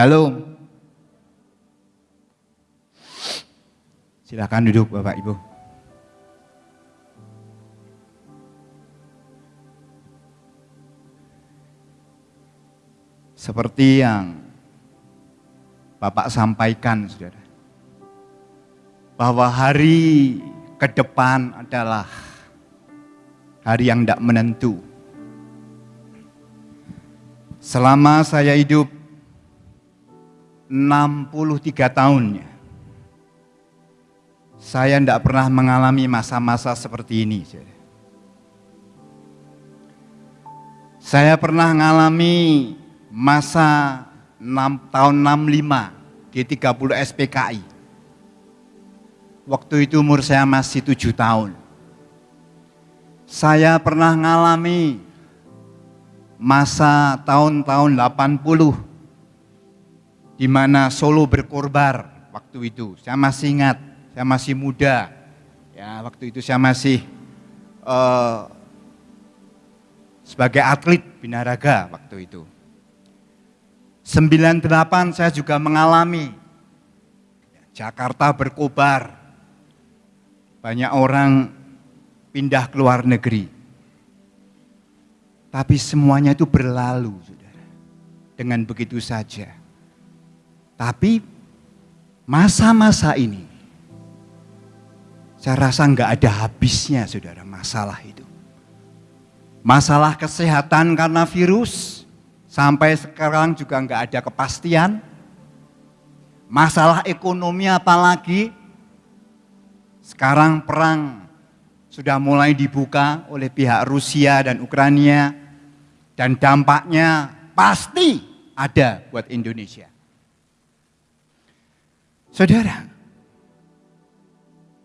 Shalom. Silakan duduk Bapak Ibu. Seperti yang Bapak sampaikan, saudara. Bahwa hari ke depan adalah hari yang tidak menentu. Selama saya hidup 63 tahunnya, saya tidak pernah mengalami masa-masa seperti ini. Saya pernah mengalami masa 6, tahun 65 di 30 SPKI. Waktu itu umur saya masih 7 tahun. Saya pernah mengalami masa tahun-tahun 80 di mana Solo berkorbar waktu itu. Saya masih ingat, saya masih muda. Ya, waktu itu saya masih uh, sebagai atlet binaraga waktu itu. 98 saya juga mengalami Jakarta berkobar. Banyak orang pindah ke luar negeri. Tapi semuanya itu berlalu, saudara. Dengan begitu saja. Tapi masa-masa ini, saya rasa nggak ada habisnya, saudara, masalah itu. Masalah kesehatan karena virus, sampai sekarang juga nggak ada kepastian. Masalah ekonomi apalagi, sekarang perang sudah mulai dibuka oleh pihak Rusia dan Ukraina dan dampaknya pasti ada buat Indonesia. Saudara,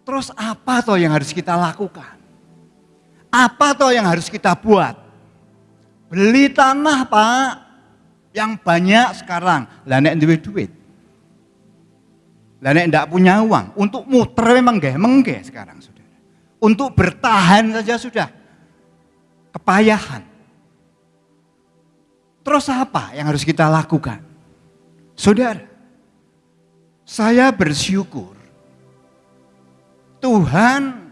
terus apa toh yang harus kita lakukan? Apa toh yang harus kita buat? Beli tanah pak, yang banyak sekarang. Lah nek duit duit. Lah nek punya uang, untuk muter memang mengge sekarang saudara. Untuk bertahan saja sudah kepayahan. Terus apa yang harus kita lakukan? Saudara, saya bersyukur Tuhan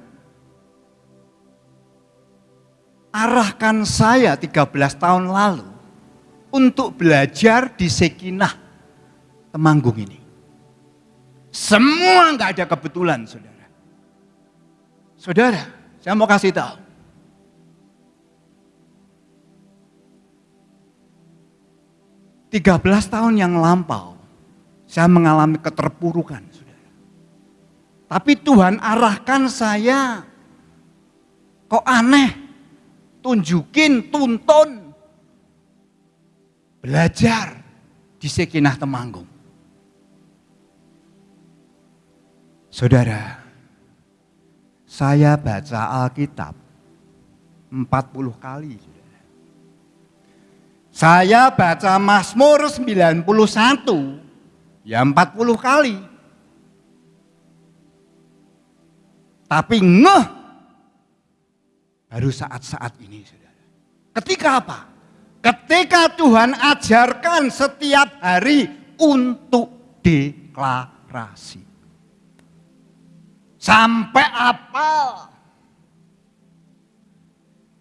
arahkan saya 13 tahun lalu untuk belajar di Sekinah Temanggung ini. Semua nggak ada kebetulan, saudara. Saudara, saya mau kasih tahu. 13 tahun yang lampau, saya mengalami keterpurukan. Tapi Tuhan arahkan saya, kok aneh, tunjukin, tuntun, belajar di Sekinah Temanggung. Saudara, saya baca Alkitab 40 kali. Saya baca Mazmur 91, ya 40 kali. Tapi ngeh baru saat-saat ini saudara. Ketika apa? Ketika Tuhan ajarkan setiap hari untuk deklarasi. Sampai apa?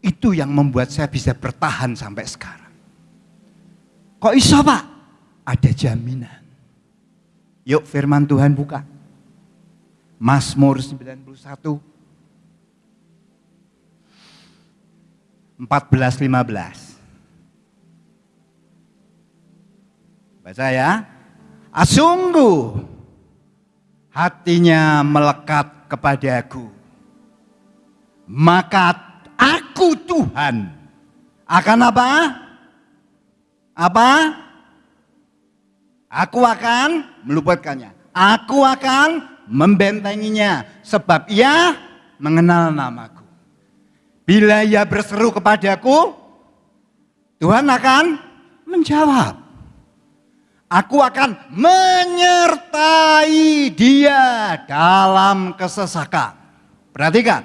Itu yang membuat saya bisa bertahan sampai sekarang. Kok iso pak? Ada jaminan. Yuk firman Tuhan buka. Mazmur 91. 14 15. Baca ya. Asungguh hatinya melekat kepadaku. Maka aku Tuhan akan apa? Apa? Aku akan meluputkannya. Aku akan membentenginya. Sebab ia mengenal namaku. Bila ia berseru kepadaku, Tuhan akan menjawab. Aku akan menyertai dia dalam kesesakan. Perhatikan.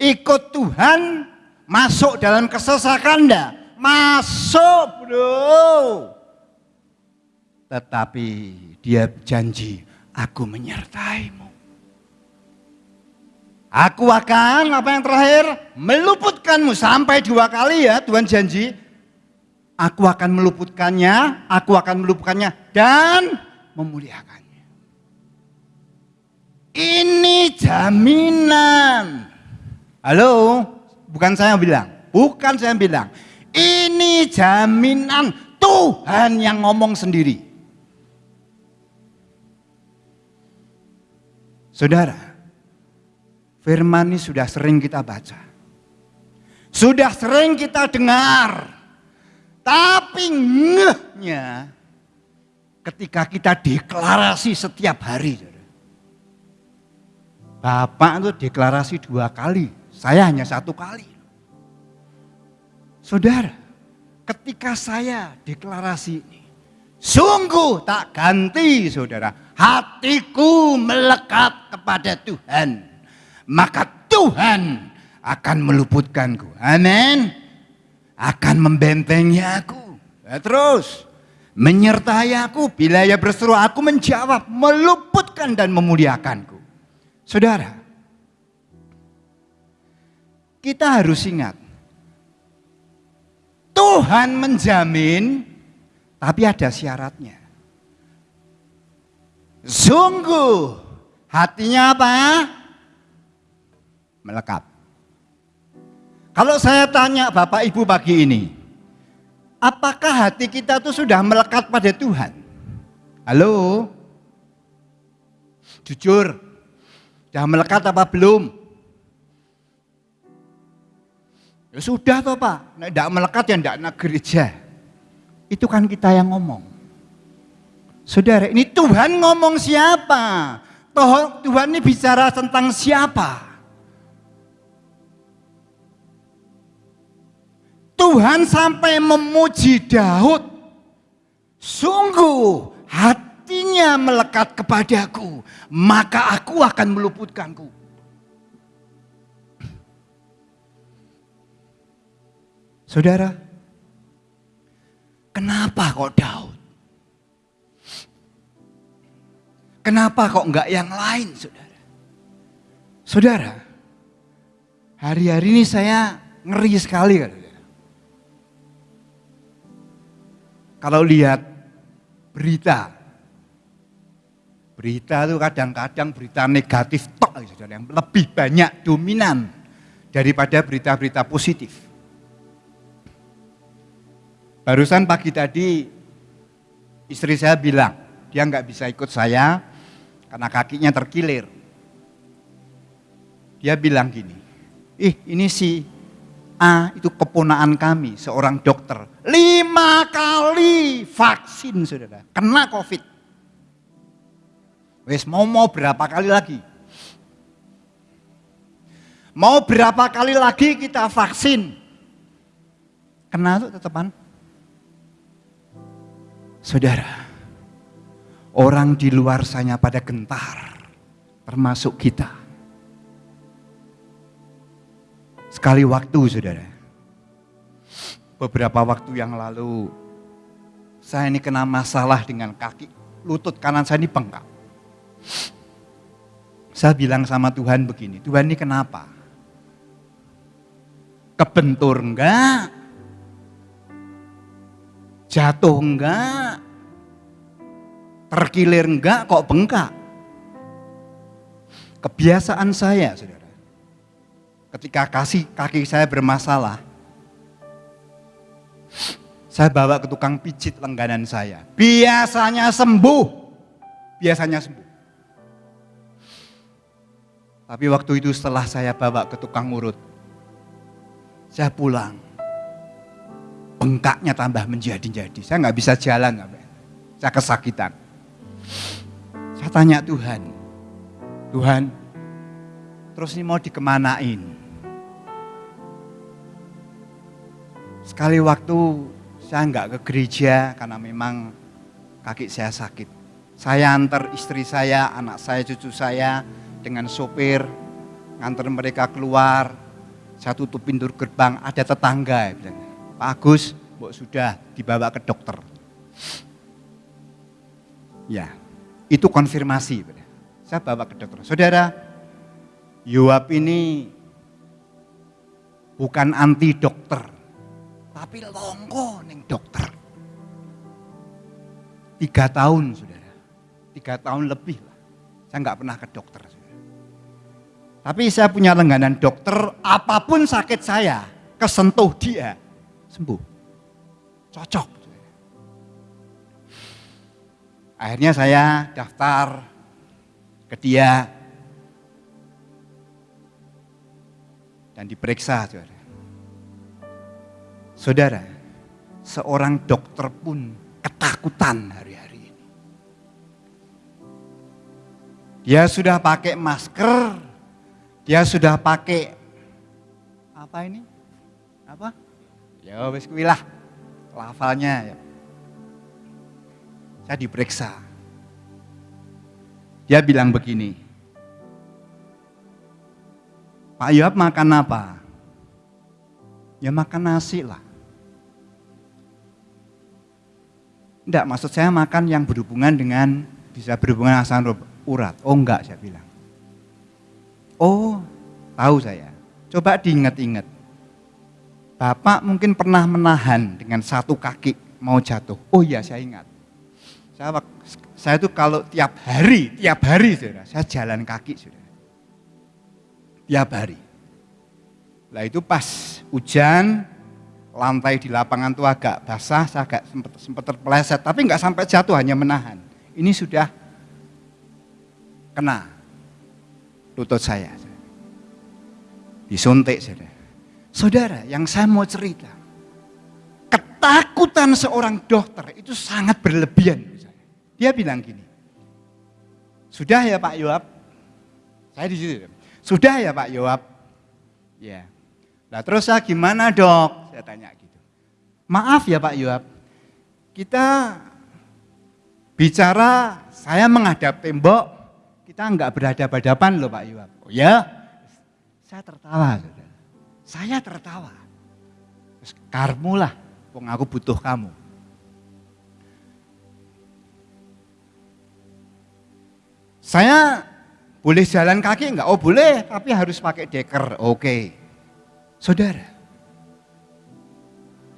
Ikut Tuhan masuk dalam kesesakan enggak? Masuk bro. Tetapi dia janji, aku menyertaimu. Aku akan, apa yang terakhir? Meluputkanmu sampai dua kali ya Tuhan janji. Aku akan meluputkannya, aku akan meluputkannya dan memuliakannya. Ini jaminan. Halo, bukan saya bilang, bukan saya bilang. Ini jaminan Tuhan yang ngomong sendiri. Saudara, firman ini sudah sering kita baca. Sudah sering kita dengar. Tapi ngehnya ketika kita deklarasi setiap hari. Bapak itu deklarasi dua kali, saya hanya satu kali. Saudara, ketika saya deklarasi ini, sungguh tak ganti saudara, hatiku melekat kepada Tuhan. Maka Tuhan akan meluputkanku. Amin. Akan membentengi aku. Ya, terus, menyertai aku bila ia berseru aku menjawab meluputkan dan memuliakanku saudara kita harus ingat Tuhan menjamin tapi ada syaratnya sungguh hatinya apa melekat kalau saya tanya Bapak Ibu pagi ini Apakah hati kita tuh sudah melekat pada Tuhan? Halo? Jujur, sudah melekat apa belum? Ya sudah toh Pak, tidak melekat ya tidak nak gereja. Itu kan kita yang ngomong. Saudara, ini Tuhan ngomong siapa? Tuhan ini bicara tentang siapa? Tuhan sampai memuji Daud. Sungguh hatinya melekat kepadaku, maka aku akan meluputkanku. Saudara, kenapa kok Daud? Kenapa kok enggak yang lain, saudara? Saudara, hari-hari ini saya ngeri sekali. Kalau lihat berita, berita itu kadang-kadang berita negatif tok, yang lebih banyak dominan daripada berita-berita positif. Barusan pagi tadi istri saya bilang, dia nggak bisa ikut saya karena kakinya terkilir. Dia bilang gini, ih ini si A itu keponaan kami, seorang dokter. Lima kali vaksin, saudara. Kena COVID. Wes mau mau berapa kali lagi? Mau berapa kali lagi kita vaksin? Kena tuh tetepan. Saudara, orang di luar sana pada gentar, termasuk kita. Sekali waktu saudara, beberapa waktu yang lalu saya ini kena masalah dengan kaki, lutut kanan saya ini bengkak. Saya bilang sama Tuhan begini, Tuhan ini kenapa? Kebentur enggak? Jatuh enggak? Terkilir enggak kok bengkak? Kebiasaan saya, saudara ketika kasih kaki saya bermasalah, saya bawa ke tukang pijit lengganan saya. Biasanya sembuh, biasanya sembuh. Tapi waktu itu setelah saya bawa ke tukang urut, saya pulang. Bengkaknya tambah menjadi-jadi. Saya nggak bisa jalan, saya kesakitan. Saya tanya Tuhan, Tuhan, terus ini mau dikemanain? Sekali waktu saya nggak ke gereja karena memang kaki saya sakit. Saya antar istri saya, anak saya, cucu saya dengan sopir, nganter mereka keluar. Saya tutup pintu gerbang, ada tetangga. Bilang, Pak Agus, sudah dibawa ke dokter. Ya, itu konfirmasi. Saya bawa ke dokter. Saudara, Yoab ini bukan anti dokter, tapi longgo neng dokter. Tiga tahun, saudara. Tiga tahun lebih lah. Saya nggak pernah ke dokter. Tapi saya punya langganan dokter, apa pun sakit saya, kesentuh dia, sembuh. Cocok. Akhirnya saya daftar ke dia dan diperiksa saudara. Saudara, seorang dokter pun ketakutan hari-hari ini. Dia sudah pakai masker, dia sudah pakai apa ini? Apa? Ya wis kuilah lafalnya ya. Saya diperiksa. Dia bilang begini, Pak Yoab makan apa? Ya makan nasi lah. Enggak, maksud saya makan yang berhubungan dengan bisa berhubungan asam urat. Oh enggak, saya bilang. Oh, tahu saya. Coba diingat-ingat. Bapak mungkin pernah menahan dengan satu kaki mau jatuh. Oh iya, saya ingat. Saya, saya itu kalau tiap hari, tiap hari saudara, saya jalan kaki saudara. Tiap hari. Lah itu pas hujan, lantai di lapangan itu agak basah, saya agak sempat, sempat terpeleset, tapi nggak sampai jatuh, hanya menahan. Ini sudah kena lutut saya. Disuntik saudara. Saudara, yang saya mau cerita, ketakutan seorang dokter itu sangat berlebihan. Dia bilang gini, sudah ya Pak Yoab? Saya di situ. Sudah ya Pak Yoab? Ya. Nah terus saya gimana dok? Saya tanya gitu. Maaf ya Pak Yoab, kita bicara saya menghadap tembok, kita enggak berhadapan-hadapan loh Pak Yoab. Oh ya? Saya tertawa. Saya tertawa. Terus karmu lah, butuh kamu. Saya boleh jalan kaki enggak? Oh boleh, tapi harus pakai deker. Oke. Saudara,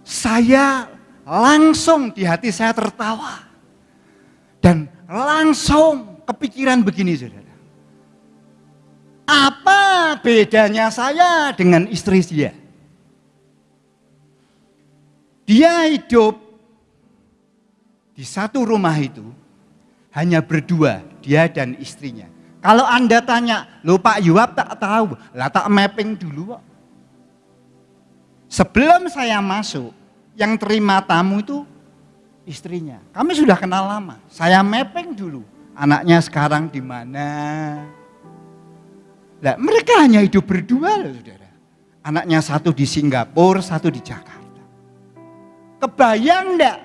saya langsung di hati saya tertawa. Dan langsung kepikiran begini saudara. Apa bedanya saya dengan istri dia? Dia hidup di satu rumah itu hanya berdua, dia dan istrinya. Kalau Anda tanya, lo Pak Yuap tak tahu, lah tak mapping dulu kok. Sebelum saya masuk, yang terima tamu itu istrinya. Kami sudah kenal lama. Saya mapping dulu. Anaknya sekarang di mana? Nah, mereka hanya hidup berdua loh saudara. Anaknya satu di Singapura, satu di Jakarta. Kebayang enggak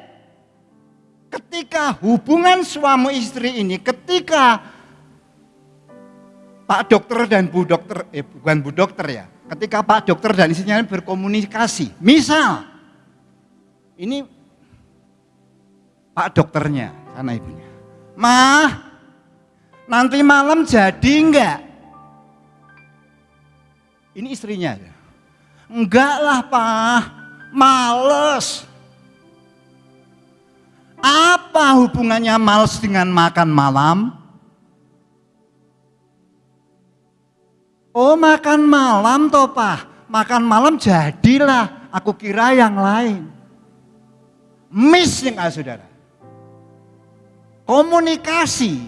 ketika hubungan suami istri ini, ketika Pak dokter dan Bu dokter, eh bukan Bu dokter ya, ketika Pak dokter dan istrinya berkomunikasi, misal ini Pak dokternya, sana ibunya, mah nanti malam jadi enggak? Ini istrinya, enggak lah Pak, males. Apa hubungannya males dengan makan malam? Oh makan malam toh pak, makan malam jadilah, aku kira yang lain. Miss yang ah, saudara. Komunikasi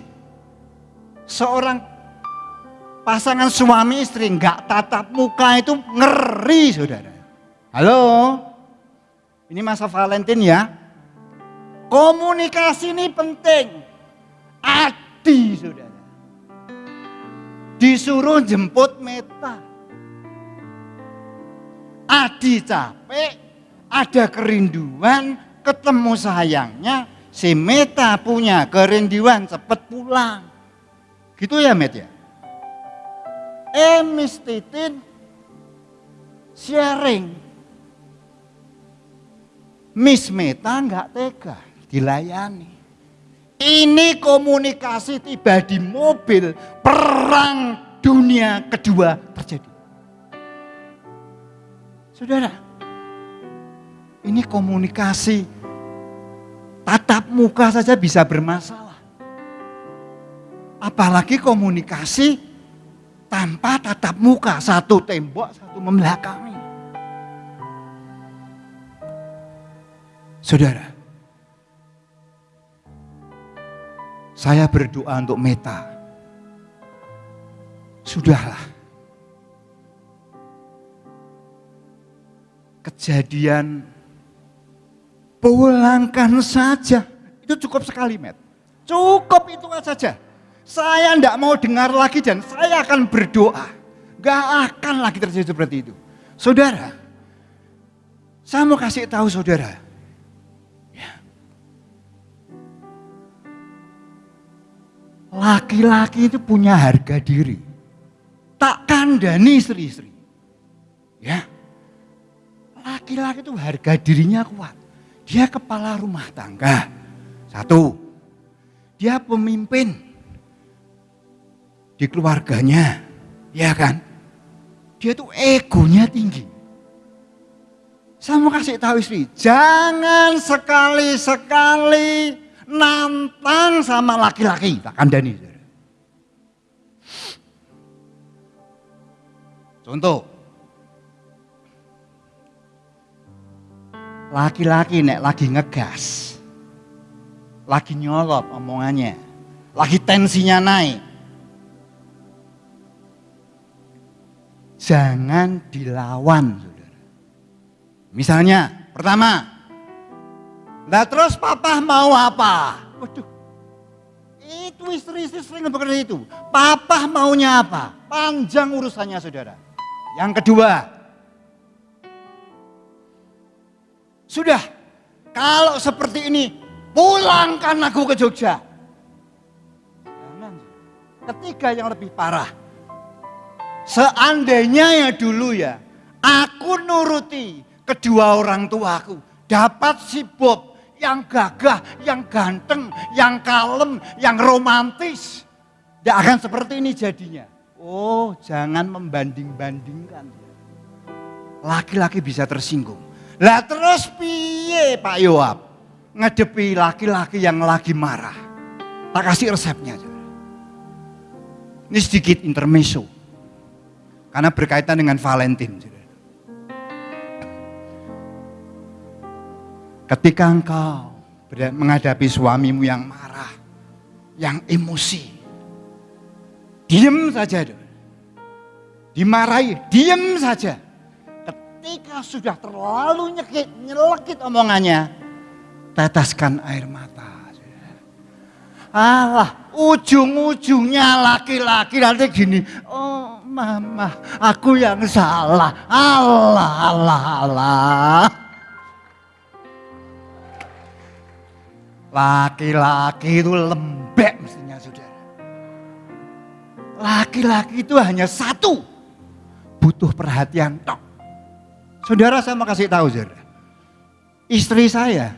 seorang pasangan suami istri nggak tatap muka itu ngeri saudara. Halo, ini masa Valentine ya. Komunikasi ini penting. Adi saudara. Disuruh jemput meta. Adi capek, ada kerinduan, ketemu sayangnya, si meta punya kerinduan cepet pulang. Gitu ya met ya? Eh Miss Titin sharing. Miss Meta nggak tega dilayani. Ini komunikasi tiba di mobil, perang dunia kedua terjadi. Saudara, ini komunikasi tatap muka saja bisa bermasalah. Apalagi komunikasi tanpa tatap muka, satu tembok, satu membelakangi. Saudara, saya berdoa untuk Meta. Sudahlah. Kejadian pulangkan saja. Itu cukup sekali, Met. Cukup itu saja. Saya tidak mau dengar lagi dan saya akan berdoa. Gak akan lagi terjadi seperti itu. Saudara, saya mau kasih tahu saudara, Laki-laki itu punya harga diri. Tak kandani istri-istri. Ya. Laki-laki itu harga dirinya kuat. Dia kepala rumah tangga. Satu. Dia pemimpin di keluarganya. Ya kan? Dia tuh egonya tinggi. Saya mau kasih tahu istri, jangan sekali-sekali nantang sama laki-laki, tak kandani. Contoh, laki-laki nek lagi ngegas, lagi nyolot omongannya, lagi tensinya naik. Jangan dilawan, saudara. Misalnya, pertama, Nah terus papa mau apa? Waduh, itu istri-istri sering bekerja itu. Papa maunya apa? Panjang urusannya saudara. Yang kedua, sudah kalau seperti ini pulangkan aku ke Jogja. Jangan. Ketiga yang lebih parah. Seandainya ya dulu ya, aku nuruti kedua orang tuaku, dapat si Bob yang gagah, yang ganteng, yang kalem, yang romantis. Tidak akan seperti ini jadinya. Oh, jangan membanding-bandingkan. Laki-laki bisa tersinggung. Lah terus piye Pak Yoab? Ngedepi laki-laki yang lagi marah. Tak kasih resepnya. Ini sedikit intermezzo. Karena berkaitan dengan Valentine. Ketika engkau menghadapi suamimu yang marah, yang emosi, diam saja. Dimarahi, diam saja. Ketika sudah terlalu nyekit, nyelekit omongannya, teteskan air mata. Allah, ujung-ujungnya laki-laki nanti gini, oh mama, aku yang salah. Allah, Allah, Allah. Laki-laki itu lembek mestinya saudara. Laki-laki itu hanya satu. Butuh perhatian tok. Saudara saya mau kasih tahu saudara. Istri saya,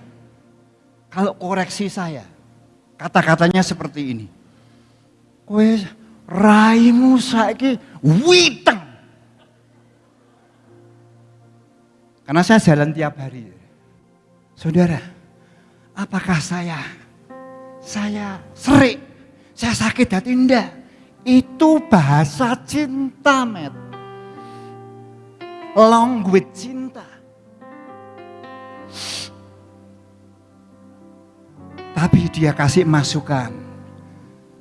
kalau koreksi saya, kata-katanya seperti ini. Kue raimu saiki witeng. Karena saya jalan tiap hari. Saudara, Apakah saya saya serik, saya sakit hati enggak? Itu bahasa cinta, met. Language cinta. Tapi dia kasih masukan.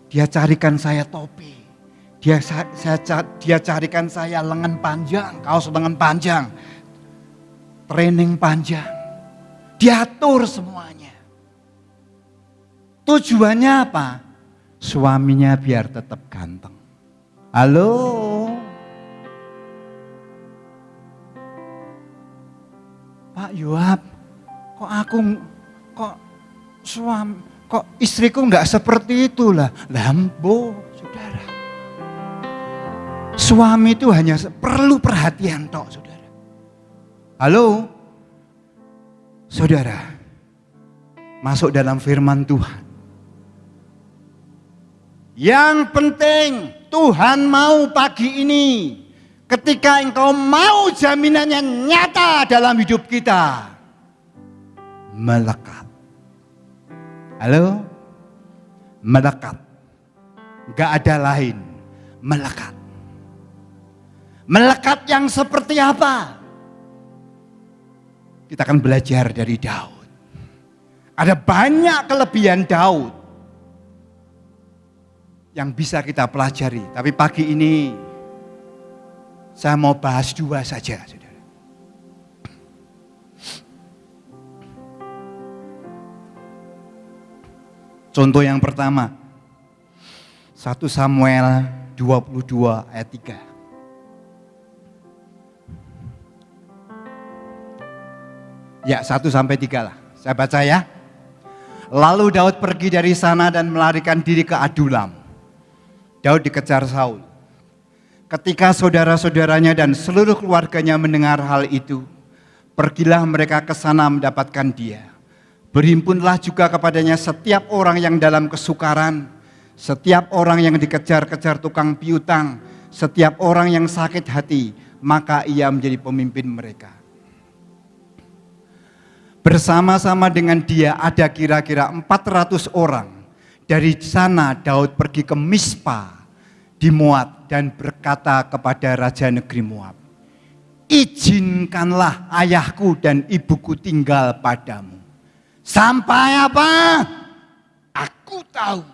Dia carikan saya topi. Dia saya dia carikan saya lengan panjang, kaos lengan panjang. Training panjang. Diatur semuanya. Tujuannya apa? Suaminya biar tetap ganteng. Halo? Pak Yoab, kok aku, kok suami, kok istriku nggak seperti itulah. Lambo, saudara. Suami itu hanya perlu perhatian tok, saudara. Halo? Saudara, masuk dalam firman Tuhan Yang penting Tuhan mau pagi ini ketika engkau mau jaminannya nyata dalam hidup kita melekat. Halo? Melekat. Gak ada lain. Melekat. Melekat yang seperti apa? Kita akan belajar dari Daud. Ada banyak kelebihan Daud yang bisa kita pelajari. Tapi pagi ini saya mau bahas dua saja, saudara. Contoh yang pertama, 1 Samuel 22 ayat 3. Ya, 1 sampai 3 lah. Saya baca ya. Lalu Daud pergi dari sana dan melarikan diri ke Adulam. Daud dikejar Saul. Ketika saudara-saudaranya dan seluruh keluarganya mendengar hal itu, pergilah mereka ke sana mendapatkan dia. Berhimpunlah juga kepadanya setiap orang yang dalam kesukaran, setiap orang yang dikejar-kejar tukang piutang, setiap orang yang sakit hati, maka ia menjadi pemimpin mereka. Bersama-sama dengan dia ada kira-kira 400 orang. Dari sana Daud pergi ke Mispa di Moab dan berkata kepada Raja Negeri Moab, izinkanlah ayahku dan ibuku tinggal padamu. Sampai apa? Aku tahu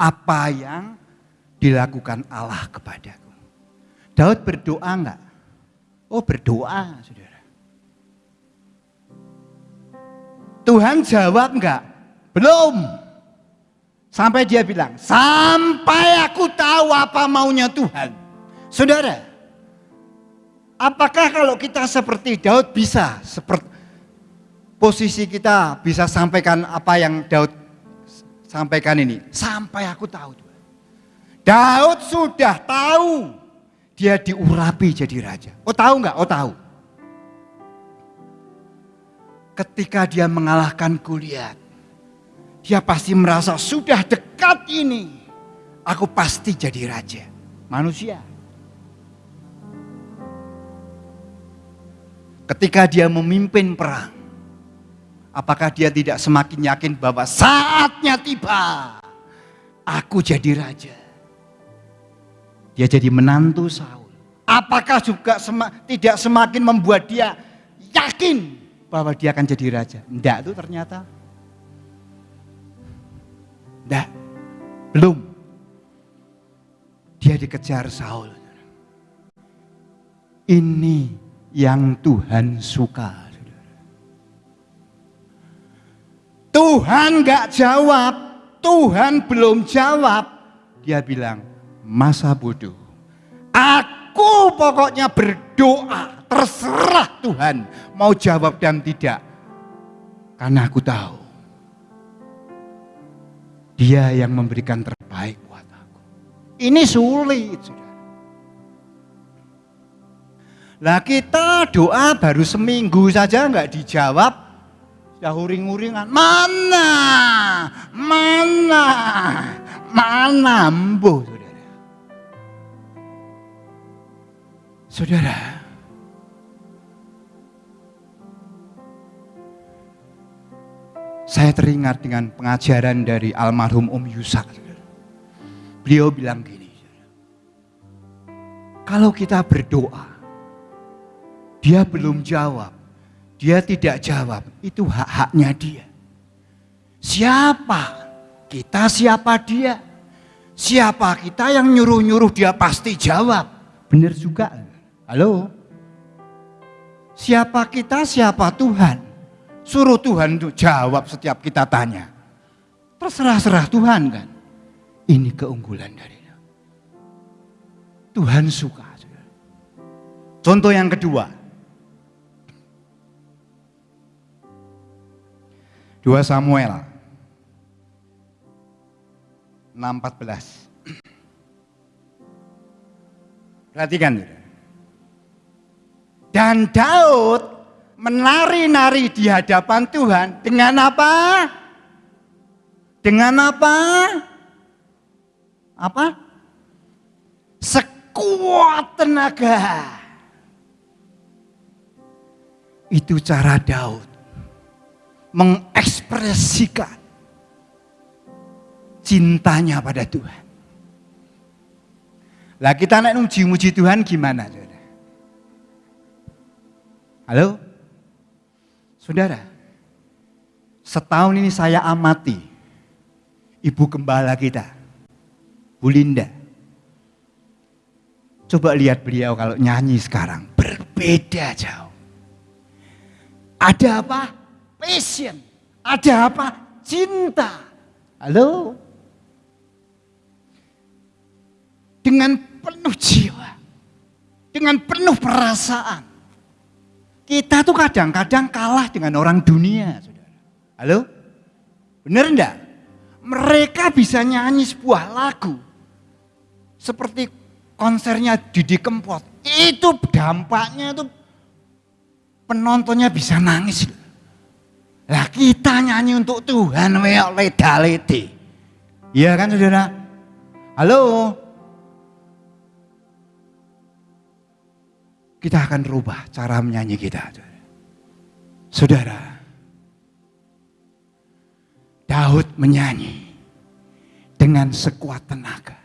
apa yang dilakukan Allah kepadaku. Daud berdoa enggak? Oh berdoa saudara. Tuhan jawab enggak? Belum. Sampai dia bilang, sampai aku tahu apa maunya Tuhan. Saudara, apakah kalau kita seperti Daud bisa seperti posisi kita bisa sampaikan apa yang Daud sampaikan ini? Sampai aku tahu. Daud sudah tahu dia diurapi jadi raja. Oh tahu nggak? Oh tahu. Ketika dia mengalahkan Goliat, dia pasti merasa sudah dekat ini. Aku pasti jadi raja. Manusia. Ketika dia memimpin perang. Apakah dia tidak semakin yakin bahwa saatnya tiba. Aku jadi raja. Dia jadi menantu Saul. Apakah juga sema, tidak semakin membuat dia yakin bahwa dia akan jadi raja? Tidak tuh ternyata. Tidak, belum. Dia dikejar Saul. Ini yang Tuhan suka. Tuhan gak jawab, Tuhan belum jawab. Dia bilang, masa bodoh. Aku pokoknya berdoa, terserah Tuhan mau jawab dan tidak. Karena aku tahu dia yang memberikan terbaik buat aku. Ini sulit. Lah kita doa baru seminggu saja nggak dijawab, sudah uring-uringan. Mana? Mana? Mana mbuh, saudara? Saudara, Saya teringat dengan pengajaran dari almarhum Om Yusak. Beliau bilang gini, kalau kita berdoa, dia belum jawab, dia tidak jawab, itu hak-haknya dia. Siapa? Kita siapa dia? Siapa kita yang nyuruh-nyuruh dia pasti jawab. Benar juga. Halo? Siapa kita, siapa Tuhan? Suruh Tuhan untuk jawab setiap kita tanya. Terserah-serah Tuhan kan. Ini keunggulan dari Tuhan suka. Contoh yang kedua. 2 Samuel 6.14 Perhatikan. Dan Daud menari-nari di hadapan Tuhan dengan apa? Dengan apa? apa? Sekuat tenaga. Itu cara Daud mengekspresikan cintanya pada Tuhan. Lah kita nak muji-muji Tuhan gimana? Halo? Saudara, setahun ini saya amati ibu gembala kita, Bu Linda. Coba lihat beliau kalau nyanyi sekarang, berbeda jauh. Ada apa? Passion. Ada apa? Cinta. Halo? Dengan penuh jiwa. Dengan penuh perasaan. Kita tuh kadang-kadang kalah dengan orang dunia, saudara. Halo? Bener enggak? Mereka bisa nyanyi sebuah lagu. Seperti konsernya Didi Kempot. Itu dampaknya itu penontonnya bisa nangis. Lah kita nyanyi untuk Tuhan weok leda. Iya kan saudara? Halo? Kita akan rubah cara menyanyi kita. Saudara, Daud menyanyi dengan sekuat tenaga.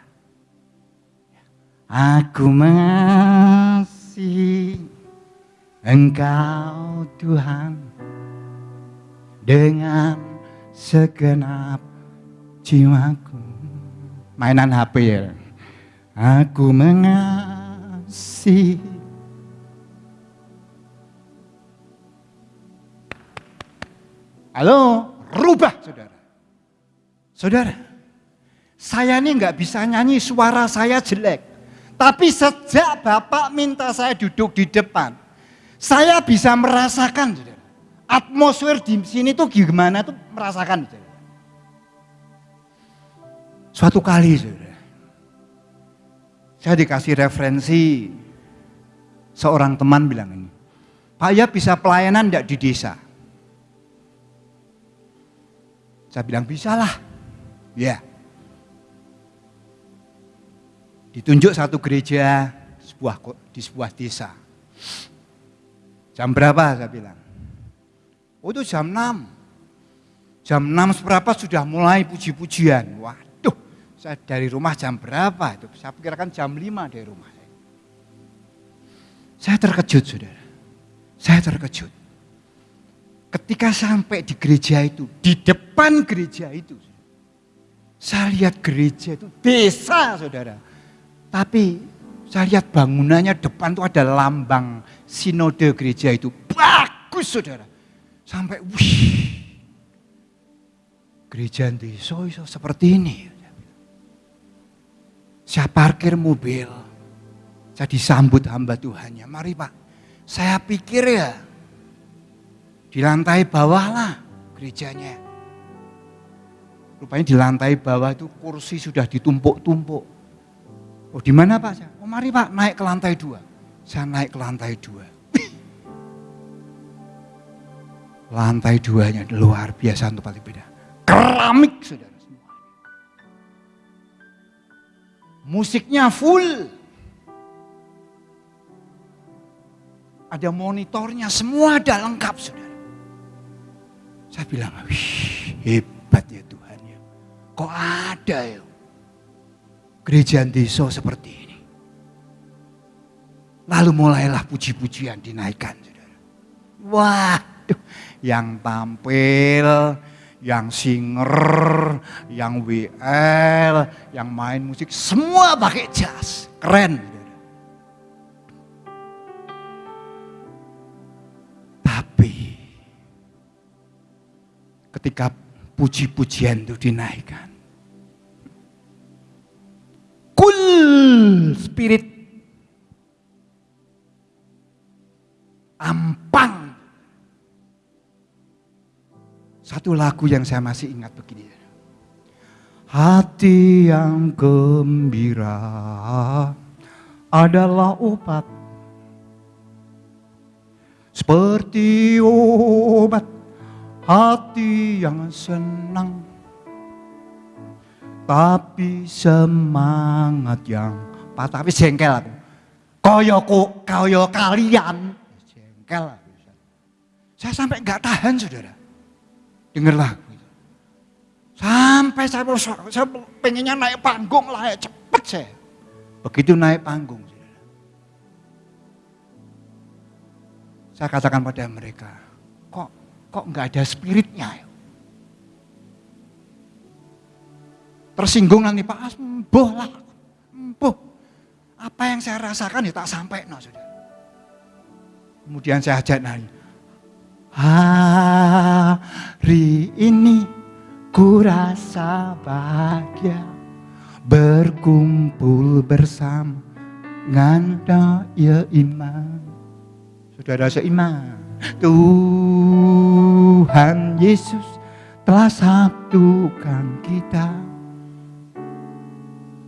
Aku mengasihi Engkau Tuhan dengan segenap jiwaku. Mainan HP ya. Aku mengasihi Halo, rubah saudara. Saudara, saya ini nggak bisa nyanyi suara saya jelek. Tapi sejak Bapak minta saya duduk di depan, saya bisa merasakan, saudara. Atmosfer di sini tuh gimana tuh merasakan, saudara. Suatu kali, saudara, saya dikasih referensi seorang teman bilang ini, Pak ya bisa pelayanan enggak di desa? Saya bilang bisa lah. Ya. Ditunjuk satu gereja sebuah di sebuah desa. Jam berapa saya bilang? Oh itu jam 6. Jam 6 seberapa sudah mulai puji-pujian. Waduh, saya dari rumah jam berapa itu? Saya pikirkan jam 5 dari rumah. Saya terkejut saudara. Saya terkejut. Ketika sampai di gereja itu, di depan gereja itu, saya lihat gereja itu desa saudara. Tapi saya lihat bangunannya depan itu ada lambang sinode gereja itu. Bagus saudara. Sampai wih. Gereja desa so, seperti ini. Saya parkir mobil. Saya disambut hamba Tuhannya. Mari Pak, saya pikir ya di lantai bawah lah gerejanya. Rupanya di lantai bawah itu kursi sudah ditumpuk-tumpuk. Oh di mana Pak? Oh mari Pak naik ke lantai dua. Saya naik ke lantai dua. lantai duanya luar biasa untuk paling beda. Keramik saudara semua. Musiknya full. Ada monitornya, semua ada lengkap saudara. Saya bilang, hebat ya Tuhan ya. Kok ada ya gereja desa seperti ini. Lalu mulailah puji-pujian dinaikkan. Saudara. Waduh, yang tampil, yang singer, yang WL, yang main musik, semua pakai jas. Keren. Ketika puji-pujian itu dinaikkan. Kul spirit ampang. Satu lagu yang saya masih ingat begini. Hati yang gembira adalah obat seperti obat hati yang senang Tapi semangat yang patah, tapi jengkel aku. Koyo ku, koyo kalian, jengkel. Saya sampai nggak tahan saudara. Dengar lagu itu. Sampai saya, saya pengennya naik panggung lah, cepet saya. Begitu naik panggung, Saya katakan pada mereka, kok nggak ada spiritnya? Ya? Tersinggung nanti Pak As, mbuh lah. Apa yang saya rasakan ya tak sampai, no, sudah. Kemudian saya ajak nanya, hari ini ku rasa bahagia berkumpul bersama nganda ya iman Saudara seiman. Tuhan Yesus telah satukan kita.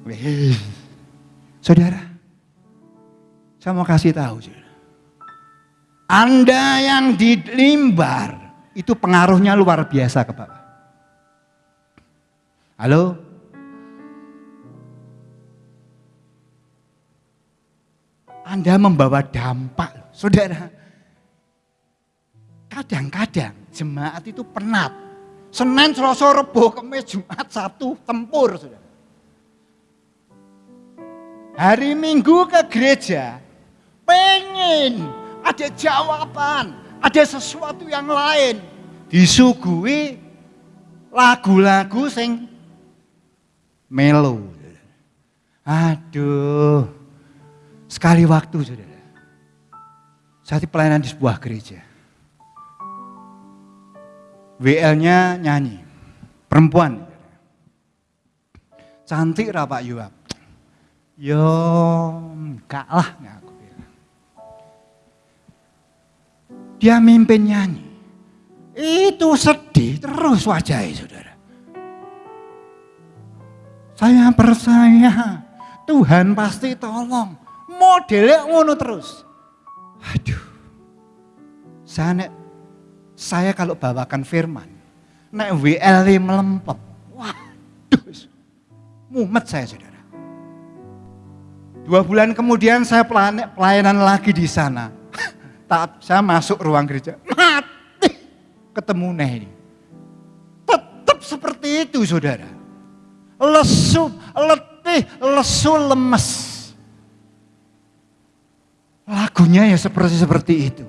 Wih. Saudara, saya mau kasih tahu. Saudara. Anda yang di limbar, itu pengaruhnya luar biasa ke Bapak. Halo? Anda membawa dampak Saudara, kadang-kadang jemaat itu penat. Senin, Selasa, Rebo, Kamis, Jumat, Sabtu, tempur. Saudara. Hari Minggu ke gereja, pengen ada jawaban, ada sesuatu yang lain. Disuguhi lagu-lagu sing melo. Aduh, sekali waktu saudara. Saat pelayanan di sebuah gereja. WL-nya nyanyi. Perempuan. Cantik lah Pak Yuap. Yo, enggak lah. Aku bilang. Dia mimpin nyanyi. Itu sedih terus wajahnya saudara. Saya percaya Tuhan pasti tolong. Modelnya ngono terus. Aduh. Saya, saya kalau bawakan firman, nek WL melempet. Waduh. Mumet saya saudara. Dua bulan kemudian saya pelayanan lagi di sana. Tak saya masuk ruang gereja, mati ketemu Neh ini. Tetap seperti itu saudara. Lesu, letih, lesu, lemes. Lagunya ya seperti seperti itu.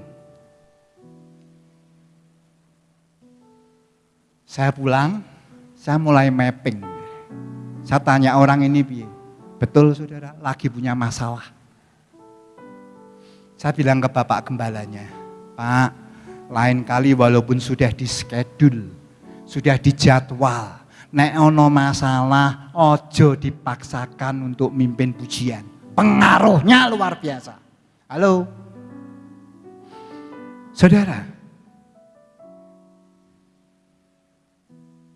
Saya pulang, saya mulai mapping. Saya tanya orang ini, betul saudara, lagi punya masalah. Saya bilang ke bapak gembalanya, Pak, lain kali walaupun sudah di schedule, sudah dijadwal, nek ono masalah, ojo dipaksakan untuk mimpin pujian. Pengaruhnya luar biasa. Halo. Saudara.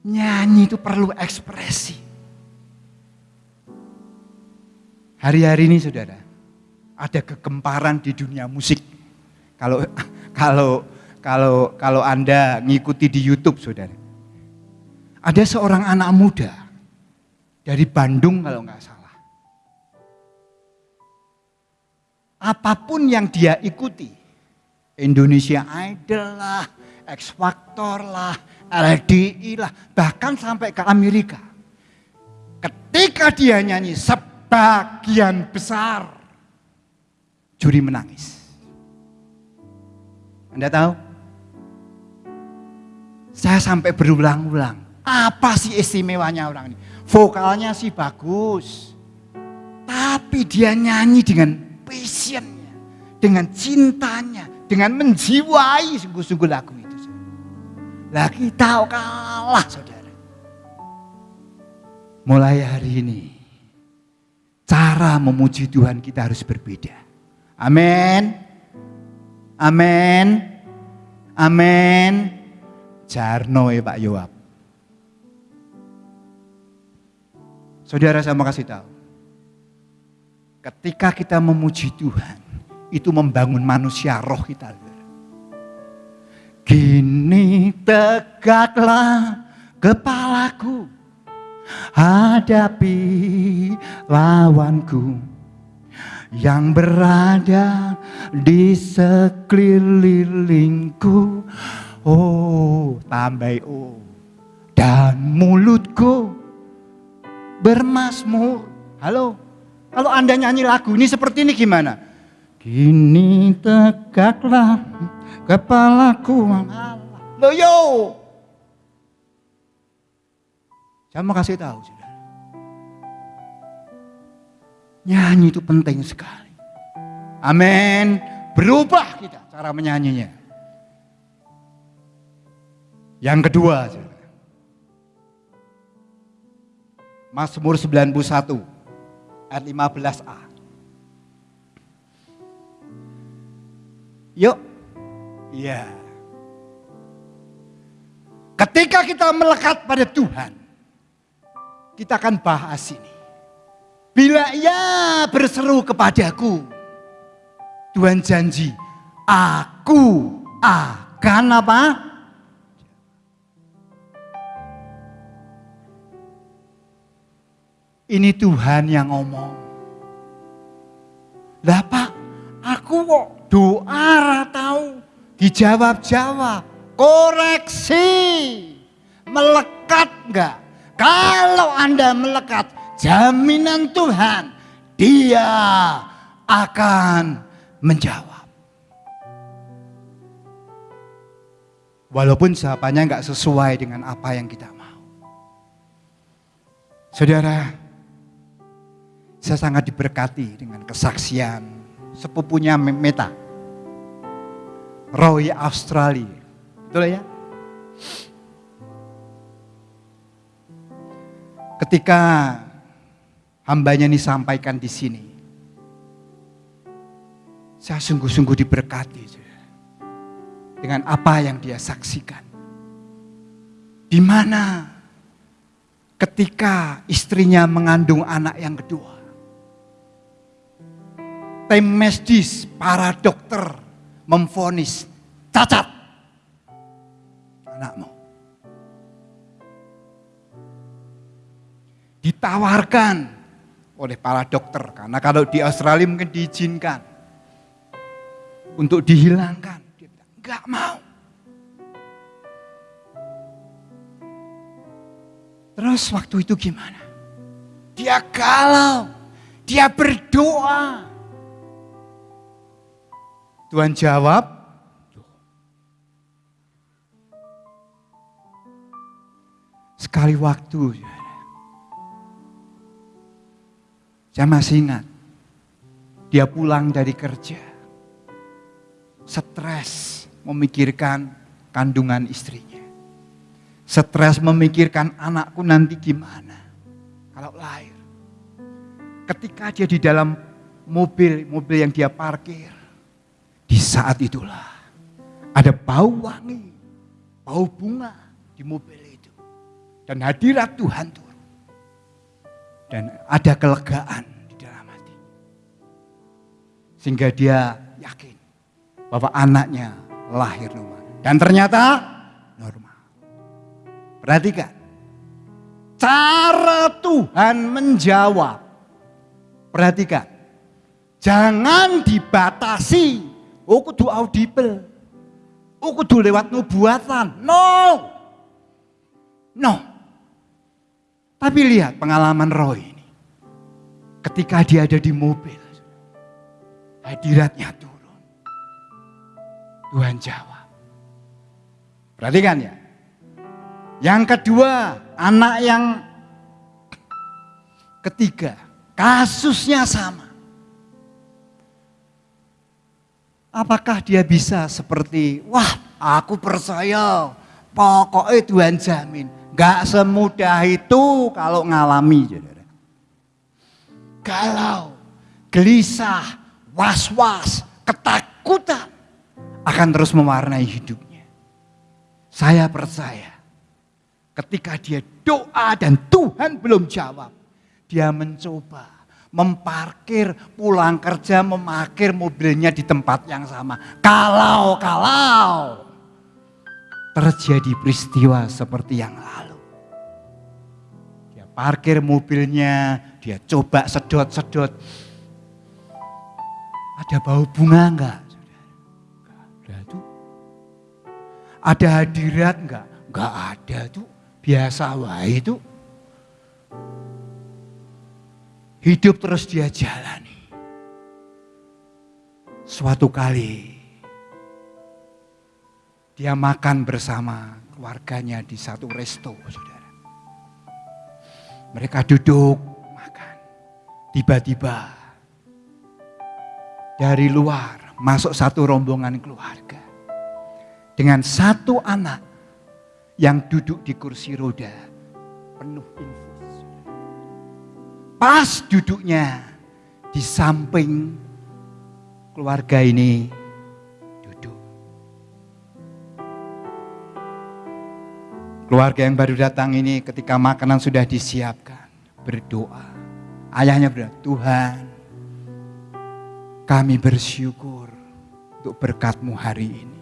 Nyanyi itu perlu ekspresi. Hari-hari ini saudara, ada kegemparan di dunia musik. Kalau kalau kalau kalau Anda ngikuti di YouTube saudara. Ada seorang anak muda dari Bandung kalau nggak salah apa pun yang dia ikuti. Indonesia Idol lah, X Factor lah, LDI lah, bahkan sampai ke Amerika. Ketika dia nyanyi sebagian besar juri menangis. Anda tahu? Saya sampai berulang-ulang. Apa sih istimewanya orang ini? Vokalnya sih bagus. Tapi dia nyanyi dengan passionnya, dengan cintanya, dengan menjiwai sungguh-sungguh lagu. Lah kita kalah saudara. Mulai hari ini, cara memuji Tuhan kita harus berbeda. Amin. Amin. Amin. Jarno ya Pak Yoab. Saudara saya mau kasih tahu. Ketika kita memuji Tuhan, itu membangun manusia roh kita. Kini tegaklah kepalaku, hadapi lawanku yang berada di sekelilingku. Oh, tambah oh. Dan mulutku bermasmur. Halo, kalau Anda nyanyi lagu ini seperti ini gimana? Kini tegaklah kepalaku. Loh yo. Saya mau kasih tahu sudah. Nyanyi itu penting sekali. Amin. Berubah kita cara menyanyinya. Yang kedua, saudara. Mazmur 91 ayat 15a. Yuk. Iya. Ketika kita melekat pada Tuhan, kita akan bahas ini. Bila ia berseru kepadaku, Tuhan janji, aku akan apa? Ini Tuhan yang ngomong. Lah Pak, aku kok doa tahu dijawab-jawab. Koreksi. Melekat enggak? Kalau Anda melekat, jaminan Tuhan, dia akan menjawab. Walaupun jawabannya enggak sesuai dengan apa yang kita mau. Saudara, saya sangat diberkati dengan kesaksian sepupunya Meta. Roy Australia. Betul ya? Ketika hambanya ini sampaikan di sini. Saya sungguh-sungguh diberkati. Dengan apa yang dia saksikan. Di mana ketika istrinya mengandung anak yang kedua tim medis, para dokter memfonis cacat anakmu. Ditawarkan oleh para dokter karena kalau di Australia mungkin diizinkan untuk dihilangkan. Dia bilang, mau. Terus waktu itu gimana? Dia galau, dia berdoa. Tuhan jawab, sekali waktu. Saya masih ingat, dia pulang dari kerja, stres memikirkan kandungan istrinya. Stres memikirkan anakku nanti gimana kalau lahir. Ketika dia di dalam mobil, mobil yang dia parkir, di saat itulah ada bau wangi, bau bunga di mobil itu. Dan hadirat Tuhan turun. Dan ada kelegaan di dalam hati. Sehingga dia yakin bahwa anaknya lahir normal. Dan ternyata normal. Perhatikan. Cara Tuhan menjawab. Perhatikan. Jangan dibatasi Oh kudu audible. Oh kudu lewat nubuatan. No. No. Tapi lihat pengalaman Roy ini. Ketika dia ada di mobil. Hadiratnya turun. Tuhan jawab. Perhatikan ya. Yang kedua, anak yang ketiga, kasusnya sama. Apakah dia bisa seperti, wah aku percaya, pokoknya Tuhan jamin. Gak semudah itu kalau ngalami. Galau, gelisah, was-was, ketakutan akan terus mewarnai hidupnya. Saya percaya ketika dia doa dan Tuhan belum jawab, dia mencoba memparkir, pulang kerja memakir mobilnya di tempat yang sama. Kalau, kalau terjadi peristiwa seperti yang lalu. Dia parkir mobilnya, dia coba sedot-sedot. Ada bau bunga enggak? Enggak ada tuh. Ada hadirat enggak? Enggak ada tuh. Biasa wae itu. Hidup terus dia jalani. Suatu kali dia makan bersama keluarganya di satu resto, saudara. Mereka duduk makan. Tiba-tiba dari luar masuk satu rombongan keluarga. Dengan satu anak yang duduk di kursi roda penuh infus. Pas duduknya di samping keluarga ini duduk. Keluarga yang baru datang ini ketika makanan sudah disiapkan berdoa. Ayahnya berdoa, Tuhan kami bersyukur untuk berkatmu hari ini.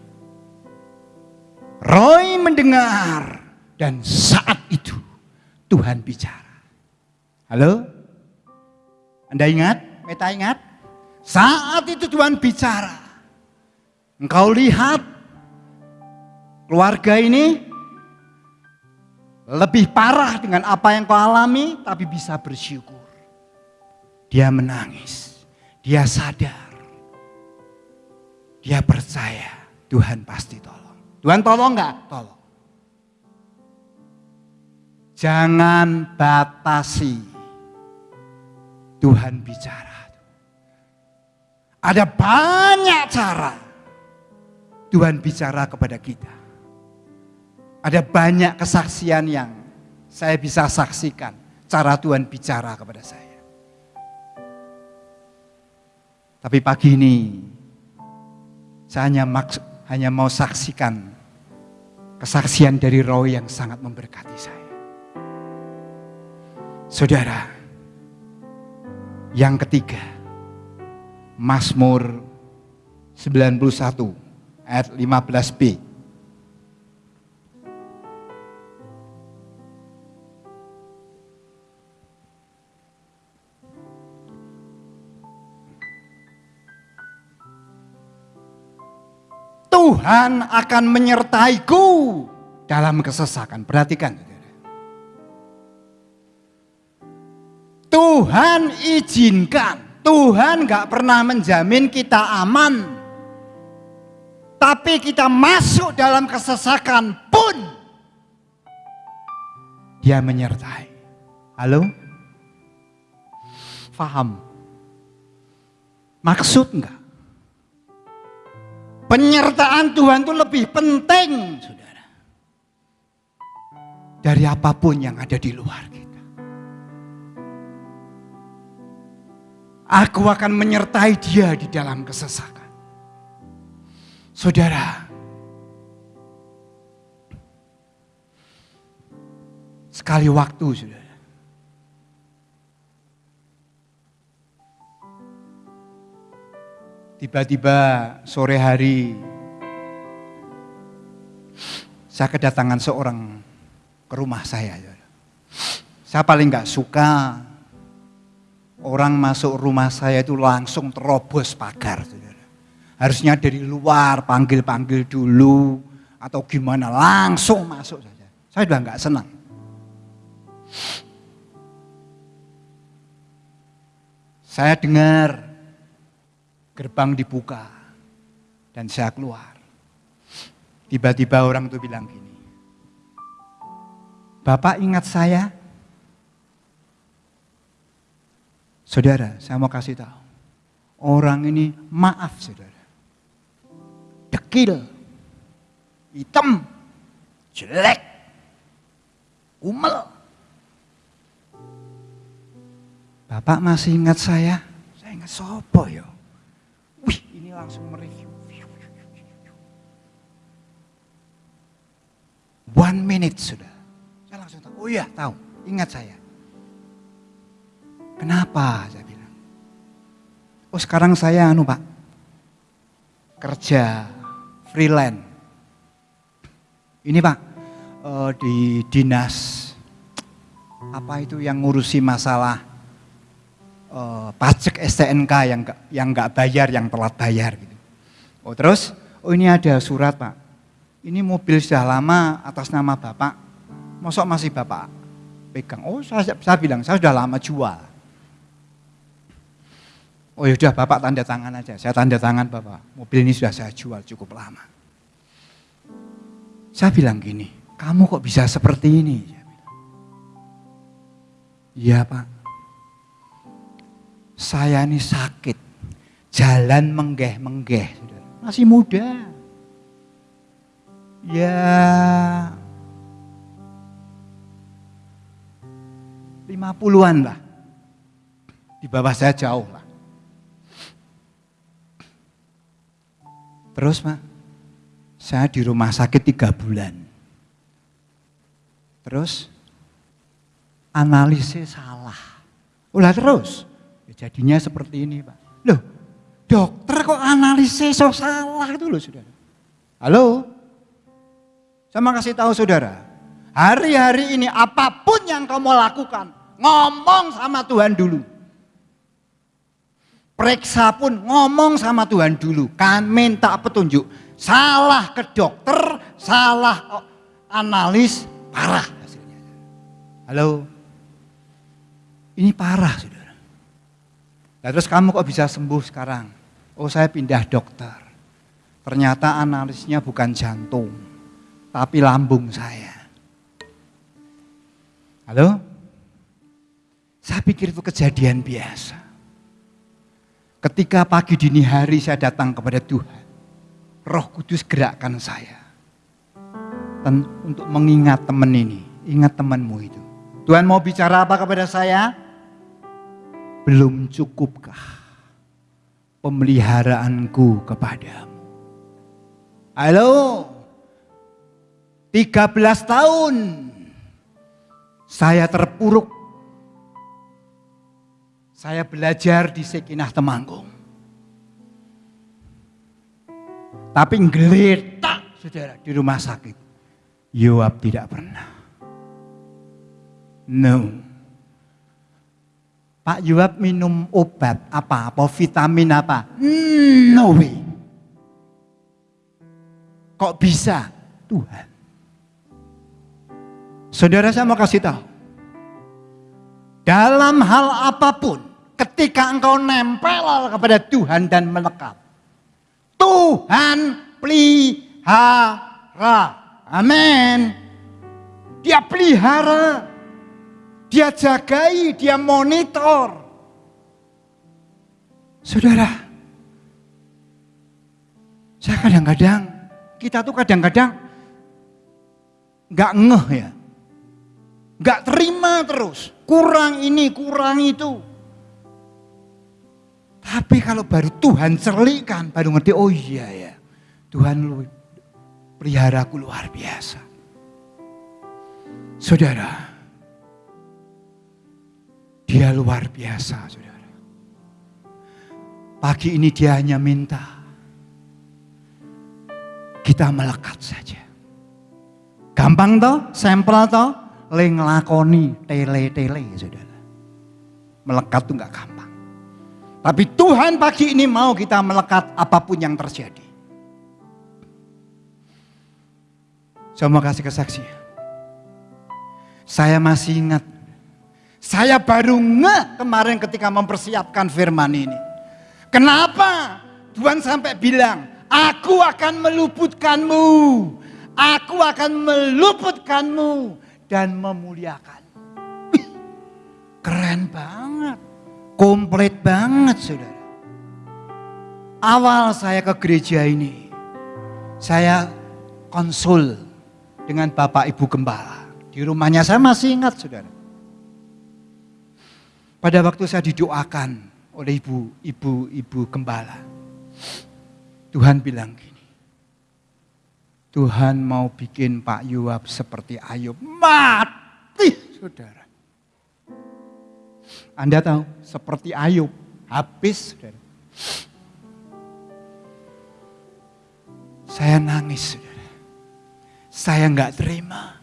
Roy mendengar dan saat itu Tuhan bicara. Halo? Anda ingat? Meta ingat? Saat itu Tuhan bicara. Engkau lihat keluarga ini lebih parah dengan apa yang kau alami tapi bisa bersyukur. Dia menangis. Dia sadar. Dia percaya Tuhan pasti tolong. Tuhan tolong nggak? Tolong. Jangan batasi Tuhan bicara. Ada banyak cara Tuhan bicara kepada kita. Ada banyak kesaksian yang saya bisa saksikan cara Tuhan bicara kepada saya. Tapi pagi ini saya hanya maksud hanya mau saksikan kesaksian dari Roy yang sangat memberkati saya. Saudara, yang ketiga, Mazmur 91 ayat 15b. Tuhan akan menyertaiku dalam kesesakan. Perhatikan. Tuhan izinkan. Tuhan gak pernah menjamin kita aman. Tapi kita masuk dalam kesesakan pun. Dia menyertai. Halo? Faham? Maksud enggak? Penyertaan Tuhan itu lebih penting, saudara. Dari apa pun yang ada di luar kita. Aku akan menyertai dia di dalam kesesakan. Saudara, sekali waktu, saudara. Tiba-tiba sore hari saya kedatangan seorang ke rumah saya. Saya paling nggak suka orang masuk rumah saya itu langsung terobos pagar. Harusnya dari luar panggil-panggil dulu atau gimana langsung masuk saja. Saya sudah nggak senang. Saya dengar gerbang dibuka dan saya keluar. Tiba-tiba orang itu bilang gini, Bapak ingat saya? Saudara, saya mau kasih tahu. Orang ini maaf saudara. Dekil, hitam, jelek, umel. Bapak masih ingat saya? Saya ingat sopo yo langsung mereview. One minute sudah. Saya langsung tahu, oh iya tahu, ingat saya. Kenapa saya bilang. Oh sekarang saya anu pak, kerja freelance. Ini pak, uh, di dinas apa itu yang ngurusi masalah uh, pajak STNK yang gak, yang nggak bayar, yang telat bayar gitu. Oh terus, oh ini ada surat pak. Ini mobil sudah lama atas nama bapak. Mosok masih bapak pegang? Oh saya, saya bilang saya sudah lama jual. Oh ya sudah bapak tanda tangan aja. Saya tanda tangan bapak. Mobil ini sudah saya jual cukup lama. Saya bilang gini, kamu kok bisa seperti ini? Iya pak. Saya ini sakit. Jalan menggeh-menggeh. Masih muda. Ya lima puluhan lah. Di bawah saya jauh. Terus Pak, saya di rumah sakit tiga bulan. Terus analisis salah. Ulah terus, ya jadinya seperti ini Pak. Loh, dokter kok analisis so salah itu loh saudara. Halo? Saya mau kasih tahu saudara, hari-hari ini apa pun yang kamu lakukan, ngomong sama Tuhan dulu. Periksa pun ngomong sama Tuhan dulu. Kan minta petunjuk. Salah ke dokter, salah oh, analis, parah hasilnya. Halo? Ini parah saudara. Nah, terus kamu kok bisa sembuh sekarang? Oh saya pindah dokter. Ternyata analisnya bukan jantung, tapi lambung saya. Halo? Saya pikir itu kejadian biasa. Ketika pagi dini hari saya datang kepada Tuhan, Roh Kudus gerakkan saya untuk mengingat teman ini, ingat temanmu itu. Tuhan mau bicara apa kepada saya? Belum cukupkah pemeliharaanku kepadamu? Halo, 13 tahun saya terpuruk saya belajar di Sekinah Temanggung. Tapi ngeletak saudara di rumah sakit. Yoab tidak pernah. No. Pak Yoab minum obat apa? Apa vitamin apa? No way. Kok bisa? Tuhan. Saudara saya mau kasih tahu. Dalam hal apa pun, ketika engkau nempel kepada Tuhan dan melekat. Tuhan pelihara. Amin. Dia pelihara. Dia jagai, dia monitor. Saudara, saya kadang-kadang, kita tuh kadang-kadang nggak ngeh ya. Nggak terima terus, kurang ini, kurang itu. Tapi kalau baru Tuhan cerlikan, baru ngerti, oh iya ya. Tuhan lu pelihara aku luar biasa. Saudara, dia luar biasa saudara. Pagi ini dia hanya minta kita melekat saja. Gampang toh, sampel toh, leng lakoni tele-tele saudara. Melekat tuh nggak gampang. Tapi Tuhan pagi ini mau kita melekat apa pun yang terjadi. Saya mau kasih kesaksian. Saya masih ingat. Saya baru nge kemarin ketika mempersiapkan firman ini. Kenapa Tuhan sampai bilang, aku akan meluputkanmu. Aku akan meluputkanmu dan memuliakan. Keren banget. Komplit banget saudara. Awal saya ke gereja ini, saya konsul dengan Bapak Ibu Gembala. Di rumahnya saya masih ingat saudara. Pada waktu saya didoakan oleh ibu, ibu, ibu gembala. Tuhan bilang gini. Tuhan mau bikin Pak Yuab seperti Ayub. Mati saudara. Anda tahu, seperti Ayub, habis. Saudara. Saya nangis, saudara. Saya nggak terima.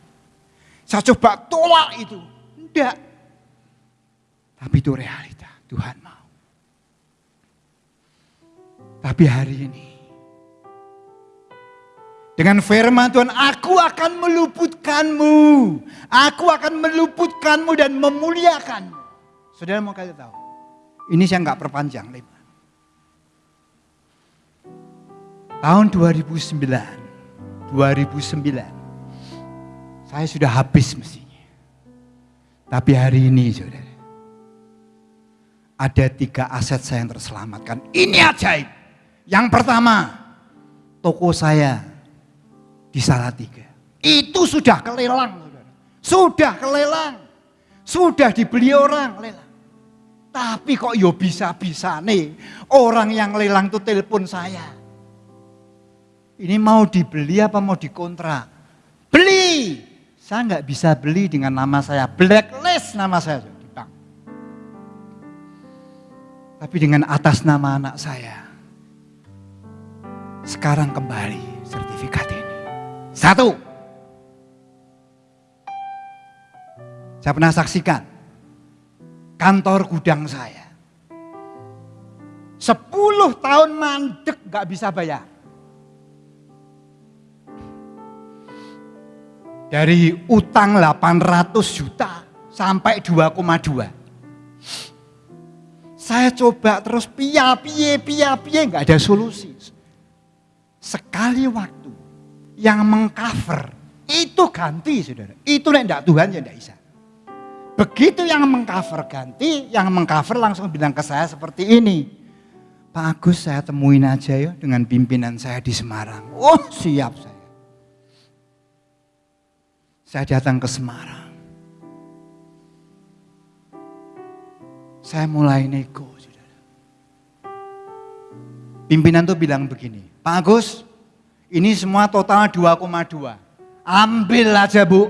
Saya coba tolak itu. Tidak. Tapi itu realita. Tuhan mau. Tapi hari ini. Dengan firman Tuhan, aku akan meluputkanmu. Aku akan meluputkanmu dan memuliakanmu. Saudara mau kasih tahu. Ini saya nggak perpanjang lebar. Tahun 2009, 2009, saya sudah habis mestinya. Tapi hari ini saudara, ada tiga aset saya yang terselamatkan. Ini ajaib. Yang pertama, toko saya di Salatiga. Itu sudah kelelang. Saudara. Sudah kelelang. Sudah dibeli orang. Tapi kok yo bisa-bisa nih orang yang lelang tuh telepon saya. Ini mau dibeli apa mau dikontrak? Beli. Saya nggak bisa beli dengan nama saya. Blacklist nama saya di bank. Tapi dengan atas nama anak saya. Sekarang kembali sertifikat ini. Satu. Saya pernah saksikan kantor gudang saya. Sepuluh tahun mandek gak bisa bayar. Dari utang 800 juta sampai 2,2. Saya coba terus pia pia pia pia nggak ada solusi. Sekali waktu yang mengcover itu ganti saudara. Itu tidak Tuhan ya tidak bisa. Begitu yang mengcover ganti, yang mengcover langsung bilang ke saya seperti ini. Pak Agus saya temuin aja ya dengan pimpinan saya di Semarang. Oh siap saya. Saya datang ke Semarang. Saya mulai nego. Pimpinan tuh bilang begini, Pak Agus, ini semua total 2,2. Ambil aja bu,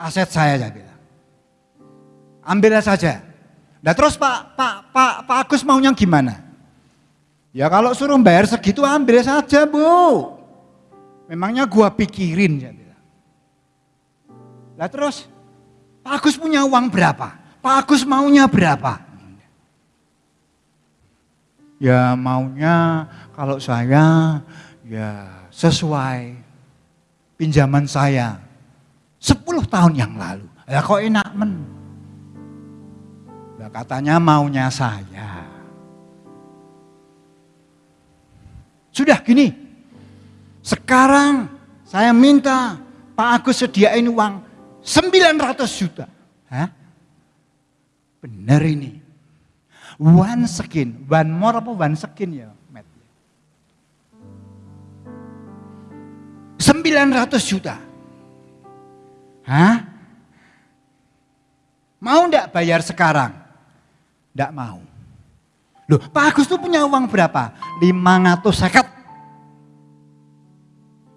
aset saya saya bilang. Ambil saja. Nah terus Pak, Pak, Pak, Pak Agus maunya gimana? Ya kalau suruh bayar segitu ambil saja bu. Memangnya gua pikirin. Lah terus Pak Agus punya uang berapa? Pak Agus maunya berapa? Ya maunya kalau saya ya sesuai pinjaman saya 10 tahun yang lalu. Ya kok enak men. Katanya maunya saya. Sudah gini, sekarang saya minta Pak Agus sediain uang 900 juta. Hah? Benar ini. One skin, one more apa one skin ya, Matt? 900 juta. Hah? Mau enggak bayar sekarang? Enggak mau. Loh, Pak Agus tuh punya uang berapa? 500 seket.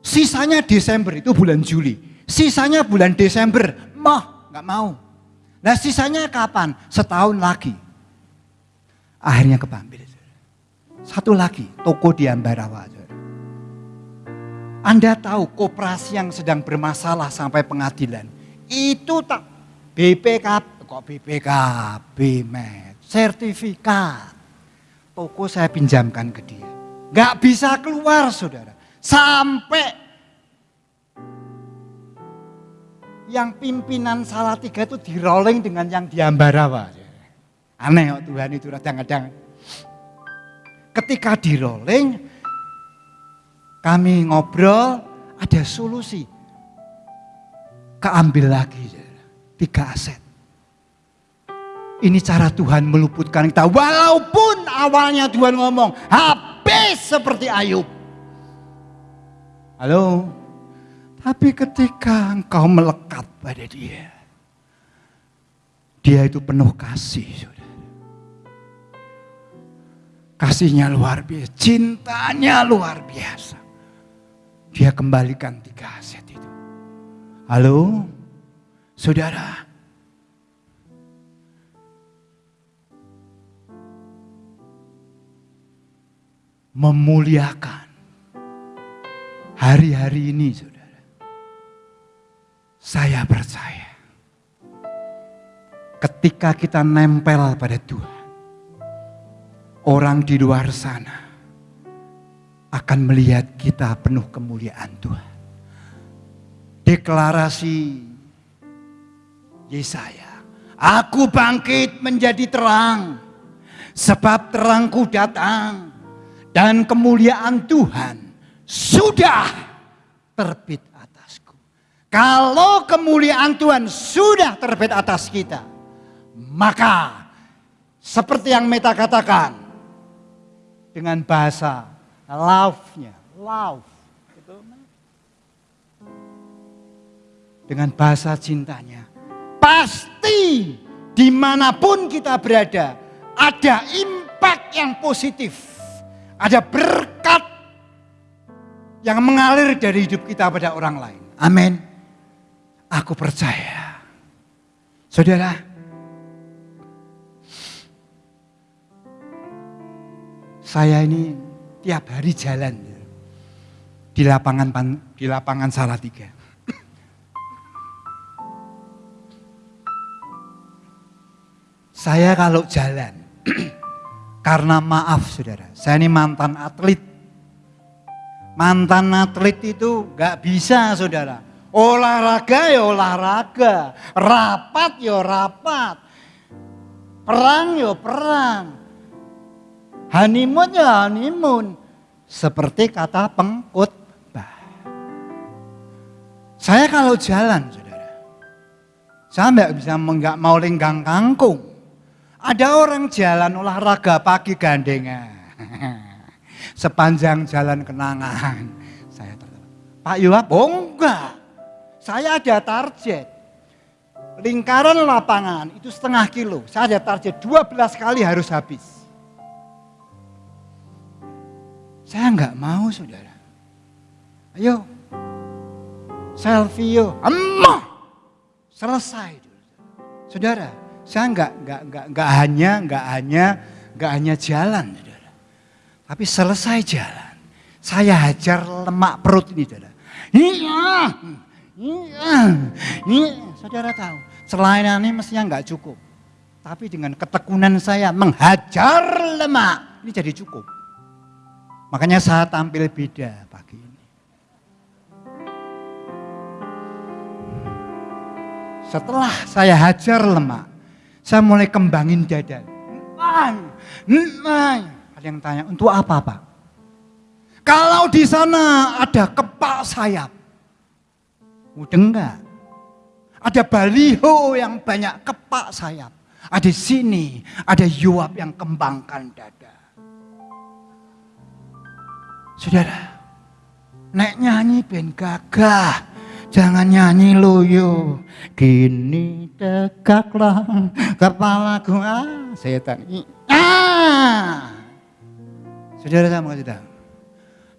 Sisanya Desember itu bulan Juli. Sisanya bulan Desember, mah nggak mau. Nah sisanya kapan? Setahun lagi. Akhirnya kepambil. Satu lagi, toko di Ambarawa. Anda tahu koperasi yang sedang bermasalah sampai pengadilan. Itu tak BPK, kok BPKB, met, sertifikat. Toko saya pinjamkan ke dia. Gak bisa keluar saudara. Sampai yang pimpinan salah tiga itu di rolling dengan yang di Ambarawa. Aneh oh Tuhan itu kadang-kadang. Ketika di rolling, kami ngobrol, ada solusi. Keambil lagi, tiga aset. Ini cara Tuhan meluputkan kita. Walaupun awalnya Tuhan ngomong, habis seperti Ayub. Halo, tapi ketika engkau melekat pada dia, dia itu penuh kasih. Saudara. Kasihnya luar biasa, cintanya luar biasa. Dia kembalikan tiga aset itu. Halo, saudara. Memuliakan hari-hari ini, saudara. Saya percaya ketika kita nempel pada Tuhan, orang di luar sana akan melihat kita penuh kemuliaan Tuhan. Deklarasi Yesaya, aku bangkit menjadi terang, sebab terangku datang dan kemuliaan Tuhan sudah terbit atasku. Kalau kemuliaan Tuhan sudah terbit atas kita, maka seperti yang Meta katakan, dengan bahasa love-nya, love. Dengan bahasa cintanya. Pasti di mana pun kita berada, ada impact yang positif. Ada berkat yang mengalir dari hidup kita pada orang lain. Amin. Aku percaya. Saudara, saya ini tiap hari jalan di lapangan di lapangan Salatiga. Saya kalau jalan, karena maaf saudara, saya ini mantan atlet. Mantan atlet itu gak bisa saudara. Olahraga ya olahraga, rapat ya rapat, perang ya perang, honeymoon ya honeymoon. Seperti kata pengkhotbah. Saya kalau jalan saudara, saya nggak bisa nggak mau lenggang kangkung. Ada orang jalan olahraga pagi gandengan. Sepanjang jalan kenangan. Saya tertawa. Pak Yuap, oh enggak. Saya ada target. Lingkaran lapangan itu setengah kilo. Saya ada target 12 kali harus habis. Saya enggak mau saudara. Ayo, selfie. Emah, selesai. Saudara, saya enggak, enggak, enggak, enggak hanya, enggak hanya, enggak hanya jalan, saudara. Tapi selesai jalan, saya hajar lemak perut ini, saudara. Iya, iya, iya. Saudara tahu, selain ini mestinya enggak cukup. Tapi dengan ketekunan saya menghajar lemak, ini jadi cukup. Makanya saya tampil beda pagi ini. Setelah saya hajar lemak, saya mulai kembangin dada. Ada yang tanya, untuk apa Pak? Kalau di sana ada kepak sayap, mudah enggak? Ada baliho yang banyak kepak sayap. Ada sini, ada yuap yang kembangkan dada. Saudara, nek nyanyi ben gagah, jangan nyanyi loyo. Kini tegaklah kepalaku ah setan. Ah. Saudara saya mau kasih tahu.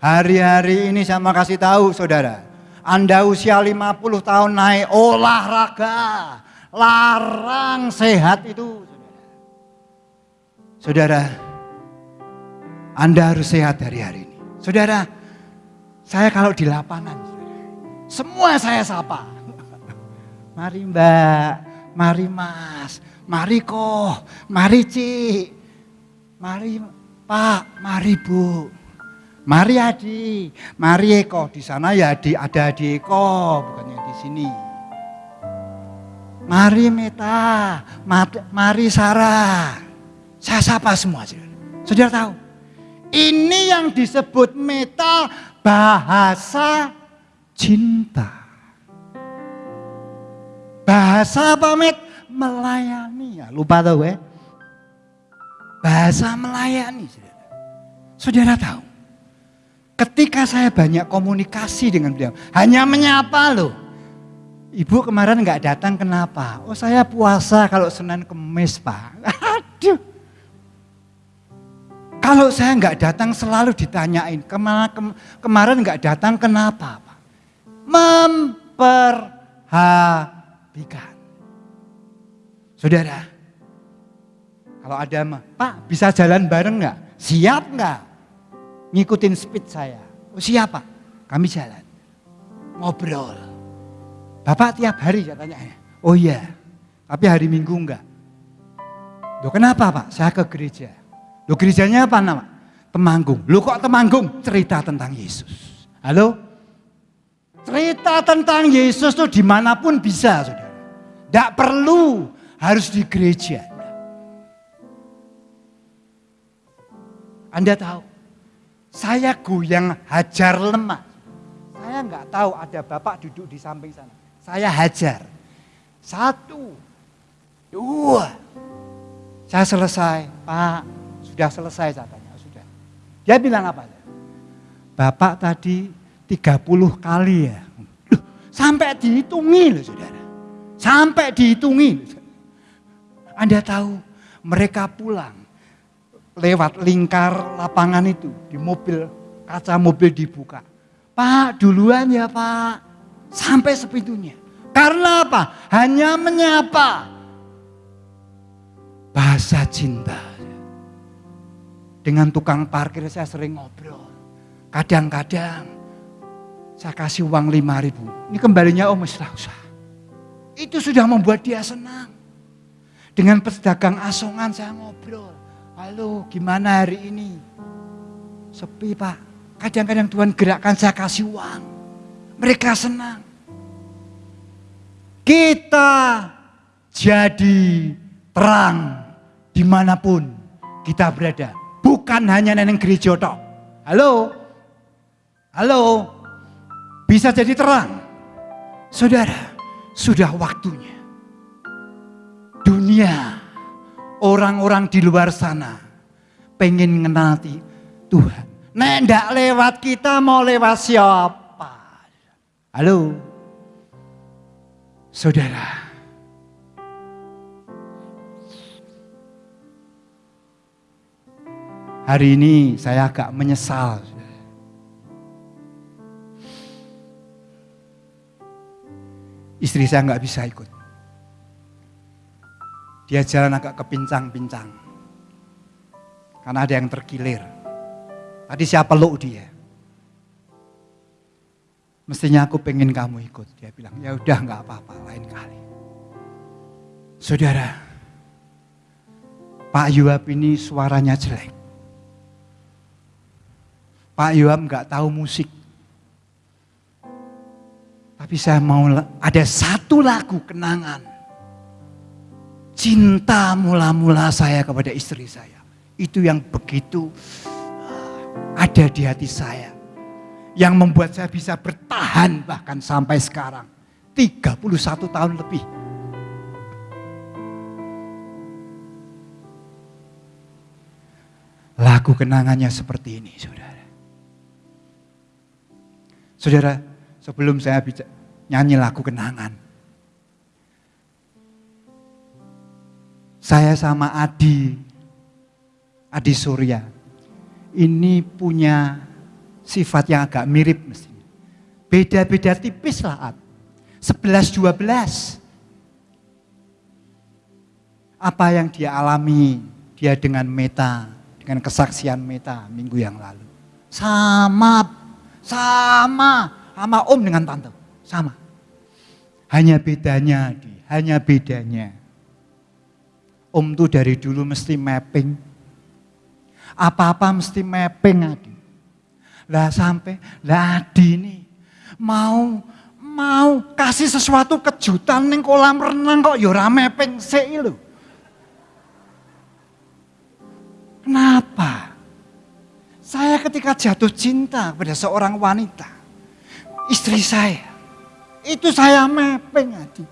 Hari-hari ini saya mau kasih tahu saudara. Anda usia 50 tahun naik olahraga. Larang sehat itu. Saudara, Anda harus sehat hari-hari ini. Saudara, saya kalau di lapangan, semua saya sapa. Mari mbak, mari mas, mari kok, mari cik, mari pak, mari bu, mari adi, mari Eko. Di sana ya adi, ada adi Eko, bukannya di sini. Mari Meta, mari Sarah. Saya sapa semua. Saudara tahu, ini yang disebut meta bahasa cinta. Bahasa apa met? Melayani. Ya, lupa tahu ya. Bahasa melayani. Saudara. saudara tahu. Ketika saya banyak komunikasi dengan beliau. Hanya menyapa loh. Ibu kemarin nggak datang kenapa? Oh saya puasa kalau Senin Kemis Pak. Aduh. Kalau saya nggak datang selalu ditanyain ke mana, kem, kemarin nggak datang kenapa? Memperhatikan. Saudara, kalau ada Pak bisa jalan bareng nggak? Siap nggak? Ngikutin speed saya. Oh siap Pak, kami jalan. Ngobrol Bapak tiap hari saya tanya, oh iya, tapi hari Minggu enggak. Loh kenapa Pak? Saya ke gereja. Loh gerejanya apa nama? Temanggung. Loh kok Temanggung? Cerita tentang Yesus. Halo? Cerita tentang Yesus tuh di mana pun bisa saudara. Tidak perlu harus di gereja. Anda tahu, saya goyang hajar lemah. Saya nggak tahu ada bapak duduk di samping sana. Saya hajar. Satu, dua. Saya selesai, Pak. Sudah selesai saya tanya, sudah. Dia bilang apa? Bapak tadi 30 kali ya. Loh, sampai dihitungi loh saudara. Sampai dihitungi. Anda tahu mereka pulang lewat lingkar lapangan itu di mobil kaca mobil dibuka. Pak duluan ya pak sampai sepintunya. Karena apa? Hanya menyapa. Bahasa cinta. Dengan tukang parkir saya sering ngobrol. Kadang-kadang saya kasih uang lima ribu. Ini kembalinya om istilah usah. Itu sudah membuat dia senang. Dengan pedagang asongan saya ngobrol. Halo gimana hari ini? Sepi pak. Kadang-kadang Tuhan gerakkan saya kasih uang. Mereka senang. Kita jadi terang di mana pun kita berada. Bukan hanya neneng gereja tok. Halo? Halo? Bisa jadi terang. Saudara, sudah waktunya. Dunia, orang-orang di luar sana pengen ngenati Tuhan. Nek ndak lewat kita mau lewat siapa? Halo? Saudara, hari ini saya agak menyesal. Istri saya nggak bisa ikut. Dia jalan agak kepincang-pincang. Karena ada yang terkilir. Tadi siapa peluk dia. Mestinya aku pengen kamu ikut. Dia bilang, ya udah nggak apa-apa, lain kali. Saudara, Pak Yuab ini suaranya jelek. Pak Yuab nggak tahu musik. Tapi saya mau ada satu lagu kenangan. Cinta mula-mula saya kepada istri saya. Itu yang begitu ah, ada di hati saya yang membuat saya bisa bertahan bahkan sampai sekarang. 31 tahun lebih. Lagu kenangannya seperti ini, saudara. Saudara, sebelum saya bicara, nyanyi lagu kenangan. Saya sama Adi, Adi Surya, ini punya sifat yang agak mirip mestinya. Beda-beda tipis lah. 11-12. Apa yang dia alami, dia dengan meta, dengan kesaksian meta minggu yang lalu. Sama, sama, sama om dengan tante, sama. Hanya bedanya, hanya bedanya. Om tuh dari dulu mesti mapping. Apa-apa mesti mapping Adi. Lah sampai, lah Adi ini mau mau kasih sesuatu kejutan ning kolam renang kok ya ora mepeng sik. Kenapa? Saya ketika jatuh cinta pada seorang wanita, istri saya, itu saya mepeng Adi.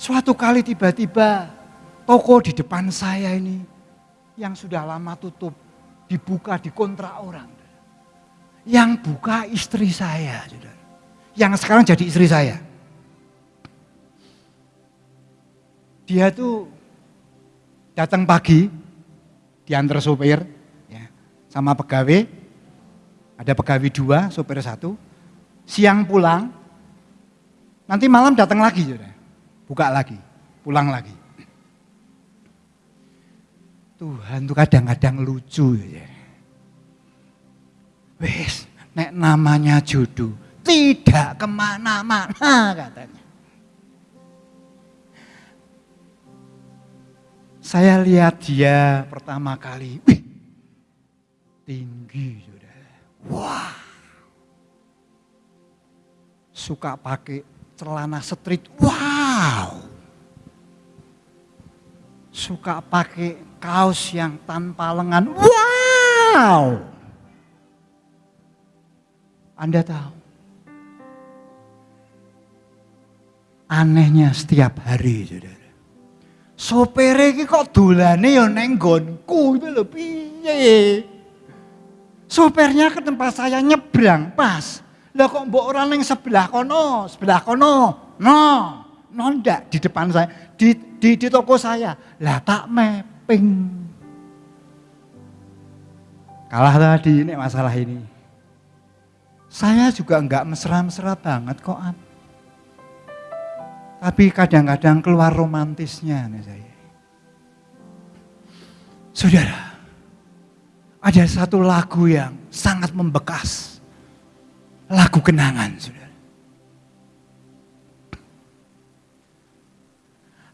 Suatu kali tiba-tiba toko di depan saya ini yang sudah lama tutup dibuka di kontrak orang. Yang buka istri saya, Yang sekarang jadi istri saya. Dia tuh datang pagi, diantar sopir, ya, sama pegawai, ada pegawai dua, sopir satu, siang pulang, nanti malam datang lagi, buka lagi, pulang lagi. Tuhan tuh kadang-kadang lucu ya. Wes, nek namanya jodoh tidak ke mana-mana katanya. Saya lihat dia pertama kali, wih, tinggi sudah. Wah. Suka pakai celana street, wow. Suka pakai kaos yang tanpa lengan, wow. Anda tahu, anehnya setiap hari, saudara. Sopere iki kok dolane ya neng itu lho piye. Sopirnya ke tempat saya nyebrang pas. Lah kok mbok orang neng sebelah kono, sebelah kono. No, no ndak di depan saya, di, di, di toko saya. Lah tak mapping. Kalah tadi ini masalah ini. Saya juga enggak mesra-mesra banget kok. Tapi kadang-kadang keluar romantisnya nih saya. Saudara, ada satu lagu yang sangat membekas. Lagu kenangan, saudara.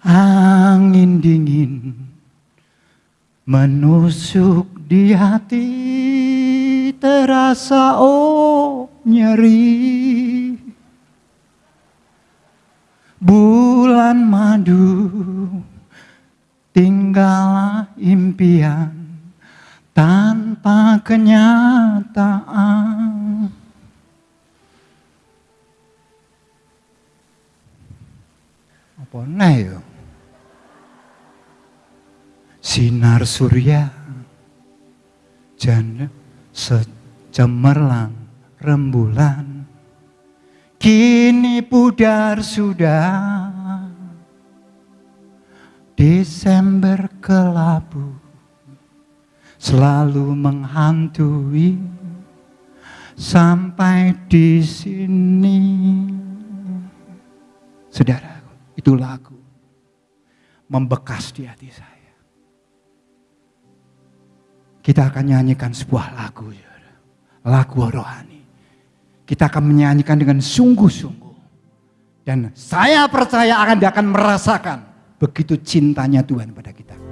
Angin dingin menusuk di hati terasa oh nyeri bulan madu tinggallah impian tanpa kenyataan. Apa nih yo? Sinar surya janda secemerlang rembulan. Kini pudar sudah. Desember kelabu Selalu menghantui. Sampai di sini. Saudara, itu lagu Membekas di hati saya. Kita akan nyanyikan sebuah lagu Lagu rohani. Kita akan menyanyikan dengan sungguh-sungguh. Dan saya percaya akan akan merasakan begitu cintanya Tuhan pada kita.